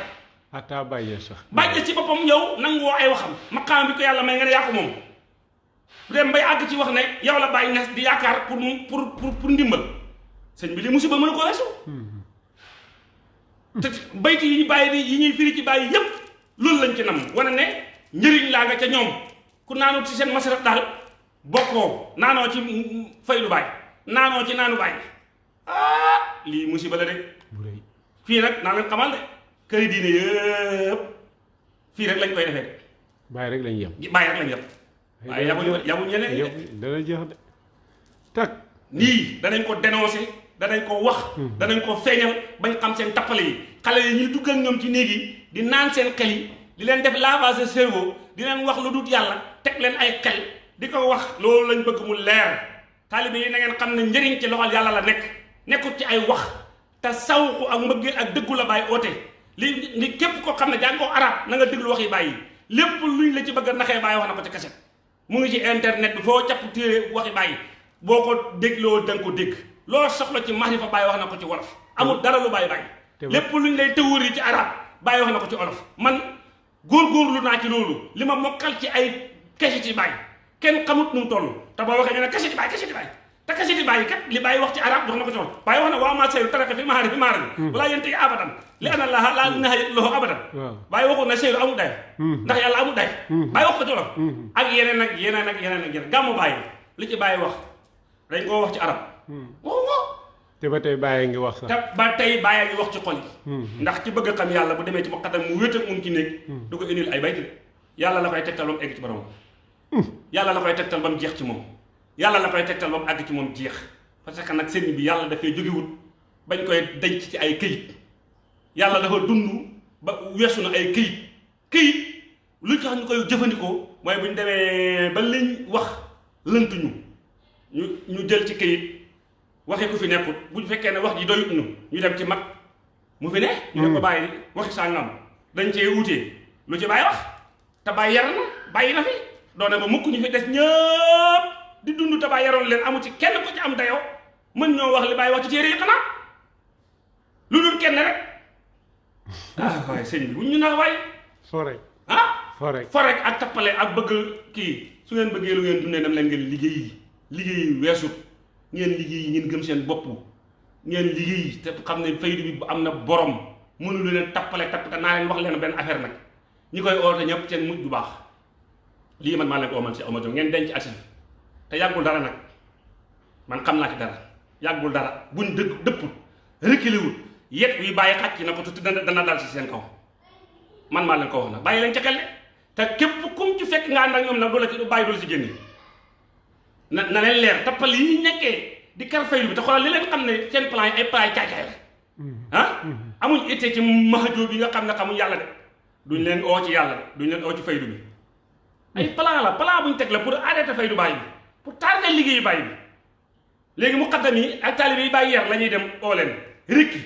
Ataa bàyyi sax. Bàyyi ci boppam yow nangoo ay waxam. Maqaam bi ko yàlla may nga ko moom. Dem bay àgg ci wax ne yow la bàyyi nes di yaakaar pour pour pour pour ndimbal sëñ bi li musiba mën ko weesu. Te bayti yi ñu bàyyi yi ñuy firi ci bàyyi yépp loolu lañ ci nam. Wane ne njëriñ laa nga ca ñoom. Ku naanoo ci seen masaraf daal bokkoo. Naanoo ci naanoo ci naanu ah lii musiba la de. Fii nag naa leen xamal de këri diine yëpp fii rek lañ koy defee de. Bàyyi rek lañ yem. Bàyyi rek lañ yem. Waaye yabuñu yabuñu ñeneen ñi de. dana jeex de. Tak. Nii danañ ko dénoncer danañ ko wax danañ ko feeñal bañ xam seen tappale yi. Xale yi ñuy dugg ak ñoom ci néeg yi di naan seen xel yi di leen def lavage cerveau di leen wax lu dut yàlla teg leen ay xel di ko wax. Loolu lañ bëgg mu leer. Taalibe yi na ngeen xam ne njëriñ ci loxol yàlla la nekk. Nekkut ci ay wax. Te sawku ak mbëggeel ak dëggu la bàyyi oote. Li li képp ko xam ne jàng ko arab na nga déglu wax yi bàyyi. Lépp luñ la ci bëgg naxee bàyyi wax na ko ci kaset. Mu ngi ci internet bi foo capp téere waxi bàyyi. Boo ko dégloo da nga ko dégg loo soxla ci mahrifa bàyyi wax na ko ci wolof. Amul dara lu bàyyi. Bàyyi lépp luñ lay tëwër yi ci arab bàyyi wax na ko ci olof man góorgóorlu naa ci loolu. Li ma mokkal ci ay kese ci bàyyi kenn xamut nu mu toll. Te boo waxee ñu ne kese ci bàyyi kese ci bàyyi te kese ci bàyyi kat li wax ci arab wax na ko ci wolof. Bàyyi wax na waa ma seyru taraka fi mahaari fi mahaari walaa yéen tey abadan. Li ana laa laa nahaya lahu abadan. Bàyyi waxul na seyru amul day ndax yàlla amul day bàyyi wax ko ci wolof. Ak yeneen ak yeneen ak yeneen ak yeneen. Gàmmu bàyyi li ci bàyyi wax. Dañ koo wax ci arab te ba tey bàyyi ngi wax sax. Te ba tey bàyyi ngi wax ci xol yi ndax ci bëgg xam yàlla bu demee ci muqaddam mu wéet ak mun ci néeg du ko indil ay bayti. Yàlla la koy tegtal ba mu egg ci borom yàlla la koy tegtal ba mu jeex ci moom. Yàlla la koy tegtal ba mu àgg ci moom jeex. Parce que nag sëriñ bi yàlla dafay jógewut bañ koy denc ci ay këyit. Yàlla dafa dund ba weesu na ay këyit. Këyit lu tax ñu koy jëfandikoo mooy bu ñu demee ba liñ wax lënt ñu ñu ñu jël ci këyit waxee ku fi nekkut. Bu fekkee ne wax ji doyut ñu ñu dem ci mag. Mu fi ne ñu ne ko bàyyi waxi sàngam. Dañ cee wutee lu ci bàyyi wax. Te bàyyi yar na bàyyi na fi. Doone ba mukk ñu fi des ñëpp di dund te bàyyi yaroon leen amu ci kenn ko ci am dayoo mën ñoo wax li bàyyi wax ci téere yi xanaa. Lu dul kenn rek. Ah waaye sëñ bi bu ñu naa waay. Fore ah? Fore forek ak tappale ak bëgg kii. Su ngeen bëggee lu ngeen dundee dem leen ngeen liggéey liggéey weesut ngeen liggéey ngeen gëm seen bopp. Ngeen liggéey te xam ne faydu bi am na borom. Mënu lu leen tappale tappale naa leen wax leen benn affaire nag. Ñi koy oote ñëpp seen mujj du baax. Lii man maa leen ko omal si Diop ngeen denc asif te yàggul dara nag. Man xam naa ci dara. Yàggul dara. Buñ dëgg dëpput wul yet wi bàyyi xàcc na ko te dana dana dal si seen kaw. Man maa leen ko wax nag. Bàyyi leen ca xel te képp kum ci fekk nga ànd ak ñoom nag du la ci bàyyi ci na leen leer tappal yi nekkee di kar faylu bi te xoolal li leen xam ne seen plan yi ay plan yi caay-caay la. Ah? Amuñ ittee ci mahajoo bi nga xam ne xamuñ yàlla de. Duñ leen oo ci yàlla duñ leen oo ci faydu bi. Ay plan la plan buñ teg la pour arrêter faydu bàyyi bi pour tardé liggéeyu bàyyi bi. Léegi muqaddam yi ak taalibe yi bàyyi yar la ñuy dem oo leen. Rikki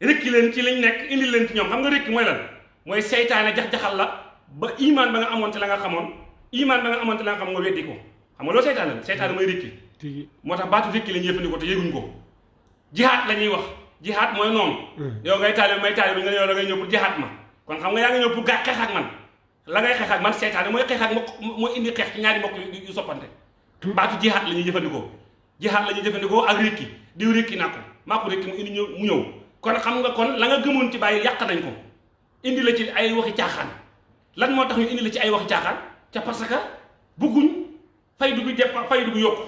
rikki leen ci liñ nekk indi leen ci ñoom. Xam nga rikki mooy lan? Mooy seytaane jax-jaxal la ba iman ba nga amoon te la nga xamoon. Iman ba nga amoon te la nga xam nga weddi ko xam nga loolu seytaane la seytaane mooy rikki. Tigi moo tax baatu rikki la ñuy jëfandikoo te yëguñ ko. Jihaat la ñuy wax. Jihaat mooy noonu. Yow ngay taalibe may taalibe nga yow da ngay ñëw pour jihaat ma. Kon xam nga yaa ngi ñëw pour gaa xeex ak man. La ngay xeex ak man seytaane mooy xeex ak mooy indi xeex ci ñaari mbokk yu yu soppante. Baatu jihaat la ñuy jëfandikoo. Jihaat la ñuy jëfandikoo ak rikki. Diw rikki naa ko. Maa ko rikki mu indi ñëw mu ñëw. Kon xam nga kon la nga gëmoon ci bàyyi yàq nañ ko. Indi la ci ay waxi caaxaan. Lan moo tax ñu indi la ci ay waxi caaxaan? Ca parce que bugguñ faydu bi depp faydu bi yokku.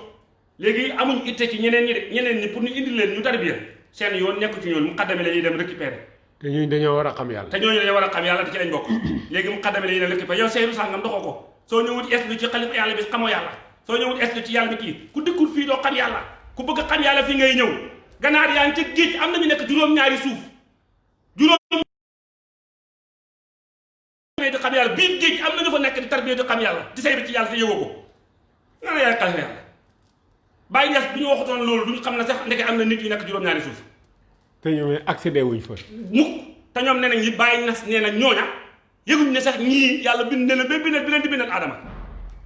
Léegi amuñ itte ci ñeneen ñi de ñeneen ñi pour ñu indi leen ñu tarbiya seen yoon nekku ci ñoon mu xaddame la ñuy dem récupérer. Te ñuy dañoo war a xam yàlla. Te ñooñu dañoo war a xam yàlla ci lañ bokk. Léegi mu xaddame la ñuy dem récupérer. Yow seyru sàngam doxoo ko. Soo ñëwut es lu ci xalifa yàlla bi xamoo yàlla? Soo ñëwut es lu ci yàlla bi kii? Ku dikkul fii doo xam yàlla. Ku bëgg xam yàlla fii ngay ñëw. Ganaar yaa ngi ca géej am nañu nekk juróom-ñaari suuf. Juróom di xam yàlla. Biir géej am nañu fa nekk di tarbiya di xam yàlla. Di bi ci yàlla te ko nga ne yaay xalifa yàlla. Bàyyi ñes bu ñu waxutoon loolu duñu xam ne sax ndeke am na nit yu nekk juróom-ñaari suuf. Te ñoom accédé wuñ fa. Mukk. Te ñoom nee nañ ñi bàyyi nas nee na ñooña yëguñ ne sax ñii yàlla bind ne la ba bindal bi leen di bindal aadama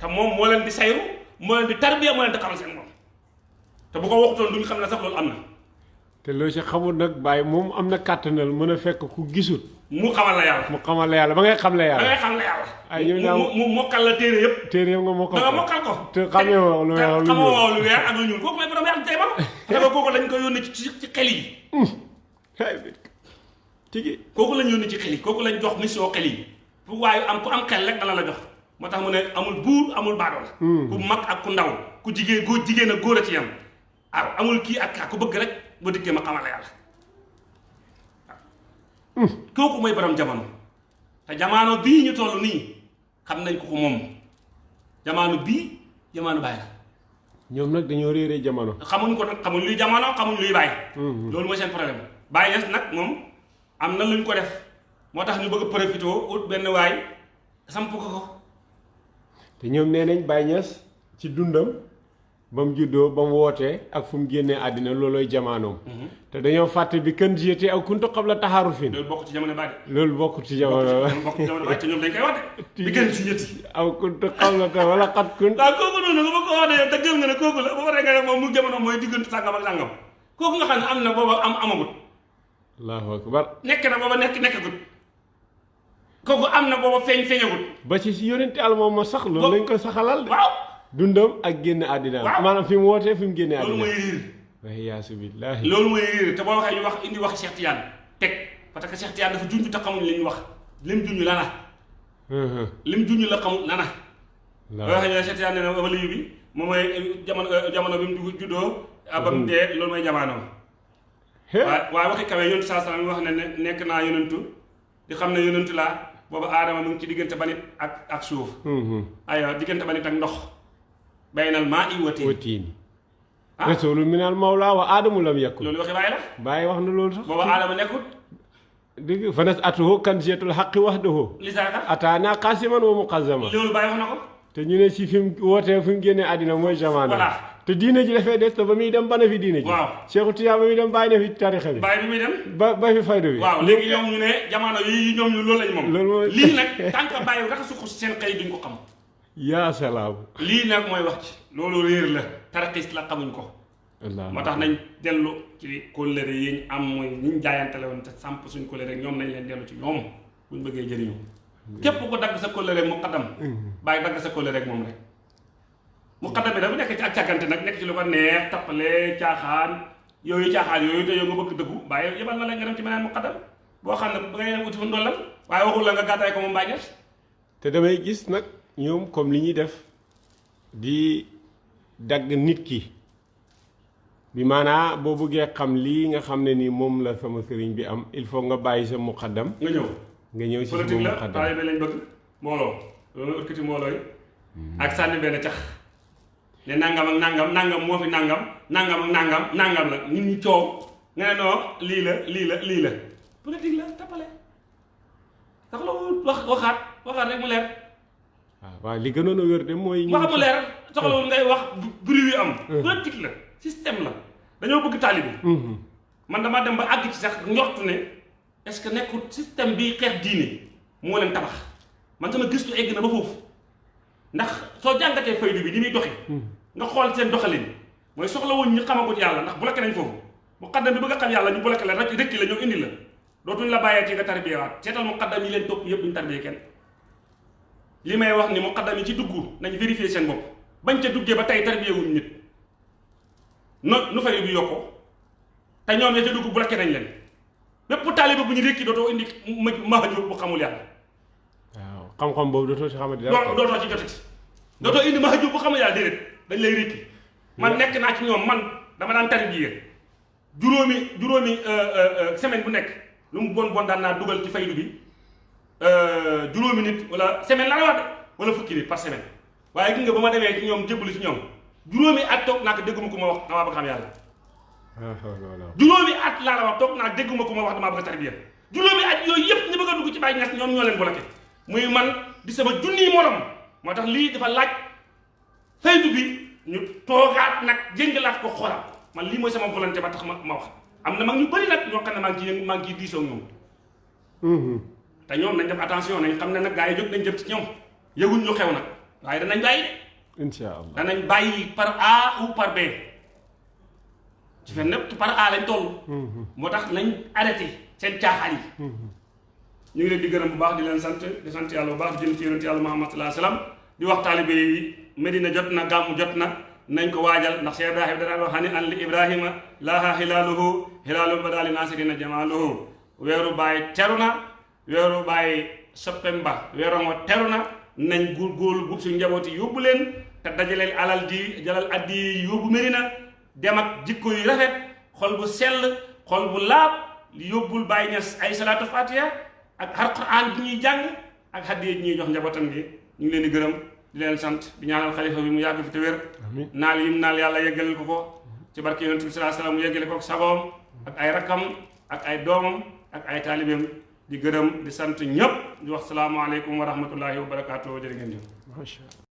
te moom moo leen di sayru moo leen di tarbiya moo leen di xamal seen moom te bu ko waxutoon duñu xam ne sax loolu am na. Te loo si xamul nag bàyyi moom am na kàttanal mën a fekk ku gisul mu xamal la yàlla. Mu xamal la yàlla ba ngay xam la yàlla. Ngay xam la yàlla. Ay, yow daal- mu mokkal la téere yëpp. Téere nga moo ko. da nga mokkal ko. Te xamee woo lu weex lu xamoo lu weex ak lu ñuul. Kooku mooy borom yàlla tey ba. Dafa kooku lañ ko yónni ci ci xel yi. Tigi. Kooku lañ yónni ci xel yi. Kooku lañ jox mission xel yi. Bu waaye am ku am xel rek dana la jox. Moo tax mu ne amul buur amul baadool ku mag ak ku ndaw ku jigéen góor jigéen ak góor a ci yam. Amul kii ak ku bëgg rek dikkee ma xamal la yàlla kooku mooy borom jamono te jamono bii ñu toll nii xam nañ ko ko moom jamono bii jamono bàyyi la ñoom nag dañoo réeree jamono xamuñ ko nag xamuñ luy jamono xamuñ luy bàyyi loolu mooy seen problème. Bàyyi ñes nag moom am na luñ ko def. Moo tax ñu bëgg a profité ut benn waay samp ko ko. Te ñoom nee nañ Baye Niass ci dundam ba mu juddoo ba mu wootee ak fu mu génnee àddina loolooy jamaanoom. Te dañoo fàtte bi kën jiyete ak kuntu xam la taxaaru fin loolu bokk ci jamono bàyyi loolu bokk ci jamono loolu bokk ci jamono bàyyi te ñoom dañ koy wax de. Di gën ci ñetti aw kuntu xam la ta wala xat kun waaw kooku noonu nga ko yow te gëm nga ne kooku la. Ba pare nga moom mu jamono mooy diggante sàngam ak sàngam. Kooku nga xam ne am na booba am amagut allahu akbar. Nekk na booba nekk nekkagut. Kooku am na booba feeñ feeñagut ba ci si yonente al moom ma sax Bo- lañ ko saxalal de. Waaw dundam ak génn àddina. Waaw. maanaam fi mu wootee fi mu génnee loolu àddina. mooy riir waaye loolu mooy riir te boo waxee ñu wax indi wax Cheikh Tidiane. Teg. Parce que Cheikh Tidiane dafa junj te xamuñ li ñu wax. Lim junj lana lim junj la xamul lana boo waxee ñu ne Cheikh Tidiane nee na waliyu bi moom mooy jamono jamono bi mu juddoo ba mu dee loolu mooy jamono waaye waxi kawe yonentu saa salaam wax ne ne nekk naa yonentu di xam ne yonentu laa boobu aadama mu ngi ci diggante banit ak ak suuf. Aywa diggante banit ak ndox baynal maa i watiin watiini ah rasulu minal mawla wa aadamu lam yakun loolu waxi bàyyi la bàyyi wax na loolu sax booba aadama nekkut dëgg fanas atuhu kan jeetul xaqi wahdahu li saaka ataana qasiman wa muqazzama loolu bàyyi wax na ko te ñu ne si fi mu wootee fi mu génnee àddina mooy jamono Voilà. te diine ji dafay des te ba muy dem bana fi diine ji Waaw. Cheikhu Tijaan ba muy dem bàyyi na fi tarixa bi bàyyi bi muy dem ba ba fi fayda bi waaw léegi ñoom ñu ne jamono yi ñoom ñu loolu lañ moom Loolu mooy- lii nag tant que bàyyi rek suq seen xëy duñ ko xam yaa salaam lii nag mooy wax ci loolu réer la. Tarxis la xamuñ ko. Allah moo tax nañ dellu ci kóllëre yi ñu am mooy ñi la woon te samp suñ kóllëre rek ñoom nañ leen dellu ci ñoom buñ bëggee jëriñu. Képp ko dagg sa kóllëre rek mu xaddam bàyyi dagg sa kóllëre rek moom rek. Mu xaddam bi dafa nekk ci ak càggante nag nekk ci lu ko neex tappale caaxaan yooyu caaxaan yooyu te yow nga bëgg dëggu bàyyi yebal na la nga dem ci meneen mu xaddam boo xam ne ba ngay wuti fu ndollal waaye waxul la nga gàttaay ko bàyyi ñes te damay gis nag ñoom comme li ñuy def di dagg nit ki. bi maanaa boo bëggee xam lii nga xam ne ni moom la sama sëriñ bi am il faut nga bàyyi sa muqaddam. Nga ñëw. Nga ñëw si sama politique la muqaddam. lañ bëgg. Mbooloo. Loolu nga ëkkati mbooloo yi. Ak sànni benn cax. Ne nangam ak nangam nangam moo fi nangam nangam ak nangam nangam la. Nit ñi coow. Nga ne non lii la lii la lii la. Politique la tappale. Sax la wax waxaat waxaat rek mu leer waaw waaw li gënoon a wér de mooy wax mu leer soxlawul ngay wax bruit yu am politique la système la. Dañoo bëgg taalibe. Mhm. man dama dem ba àgg ci sax njortu ne est-ce que nekkul système bi xeex diine moo leen tabax? Man sama gëstu egg na ba foofu. Ndax soo jàngatee faydu bi ni muy doxee nga xool seen doxalin. Mooy soxla woon ñu xamagut yàlla ndax bloqué nañ foofu. Mu xaddam bi bëgg a xam yàlla ñu bloqué la rek rëkki la ñoo indi la. Dootuñ la bàyyee ci nga tarbiyewaat. Seetal mu xaddam yi leen topp yëpp tarbiyee kenn li may wax ni mu xaddam yi ci dugg nañ vérifier seen bopp. Bañ ca duggee ba tey tarbiyewuñ nit. No nu fay bi yokkoo te ñoom ya ca dugg bloqué nañ leen. Bépp taaliba bu ñu rékki dootoo indi ma mahajur bu xamul yàlla. Waaw xam-xam boobu dootoo si xamante doo dara dootoo ci jotati dootoo indi mahajur bu xamul yàlla déedéet. Dañ lay rékki. Man nekk naa ci ñoom man dama daan tarbiya juróomi juróomi semaine bu nekk lu mu bon bon daan naa dugal ci faydu bi juróomi nit wala semaine la wax wala fukki nit par semaine. Waaye gis nga ba ma demee ci ñoom jébbalu ci ñoom juróomi at toog naa ko dégguma ko ma wax damaa bëgg xam yàlla juróomi at laa la wax toog naa dégguma ko ma wax damaa bëgg a tarbiya. Juróomi at yooyu yëpp ñu bëgg dugg ci Baay Ñas ñoom ñoo leen bloqué. Muy man di sama junniy morom. Moo tax lii dafa laaj faydu bi ñu toogaat nag jëngalaat ko ko man lii mooy sama volonté ba tax ma ma wax. Am na mag ñu bëri nag ñoo xam ne maa ngi maa ngi diisoo ak ñoom te ñoom nañ def attention nañ xam ne nag gaa yi jóg nañ jëm ci ñoom. Yëguñ lu xew nag. Waaye danañ bàyyi de. Insha allah danañ bàyyi par A ou par B. Ci fen népp par A lañ toll. Moo tax nañ arrêté seen caaxaan yi. Ñu ngi leen di gërëm bu baax di leen sant di sant yàlla bu baax di jël ci yonent yàlla Muhammad wasallam di wax taalibe yi Medina jot na gàmmu jot na nañ ko waajal. Ndax Cheikh Ibrahima danaa wax hani an li Ibrahima laaha hilaaluhu hilaalu badaali naasirina jamaaluhu. Weeru baay teru na weeru baay soppem ba weeru ngo teru na nañ góorgóorlu gub suñu njaboot yi yóbbu leen te dajaleel alal di jalal addi yi yóbbu Medina dem ak jikko yu rafet xol bu sell xol bu laab yóbbul Baay Ñas ay salaatu fatiha ak alquran bi ñuy jàng ak hadiya ji ñuy jox njabootam gi. Ñu ngi leen di gërëm di leen sant di ñaanal xalifa bi mu yàgg fi te wér. Naal yim naal yàlla yeggalil ko ko. Ci barke yonent bi sallallahu alayhi wasallam mu yeggale ko ak sagoom ak ay rakkam ak ay doomam ak ay taalibeem di gërëm di sant ñëpp di wax salaamualeykum wa rahmatullahi wa barakaatu jërë jëf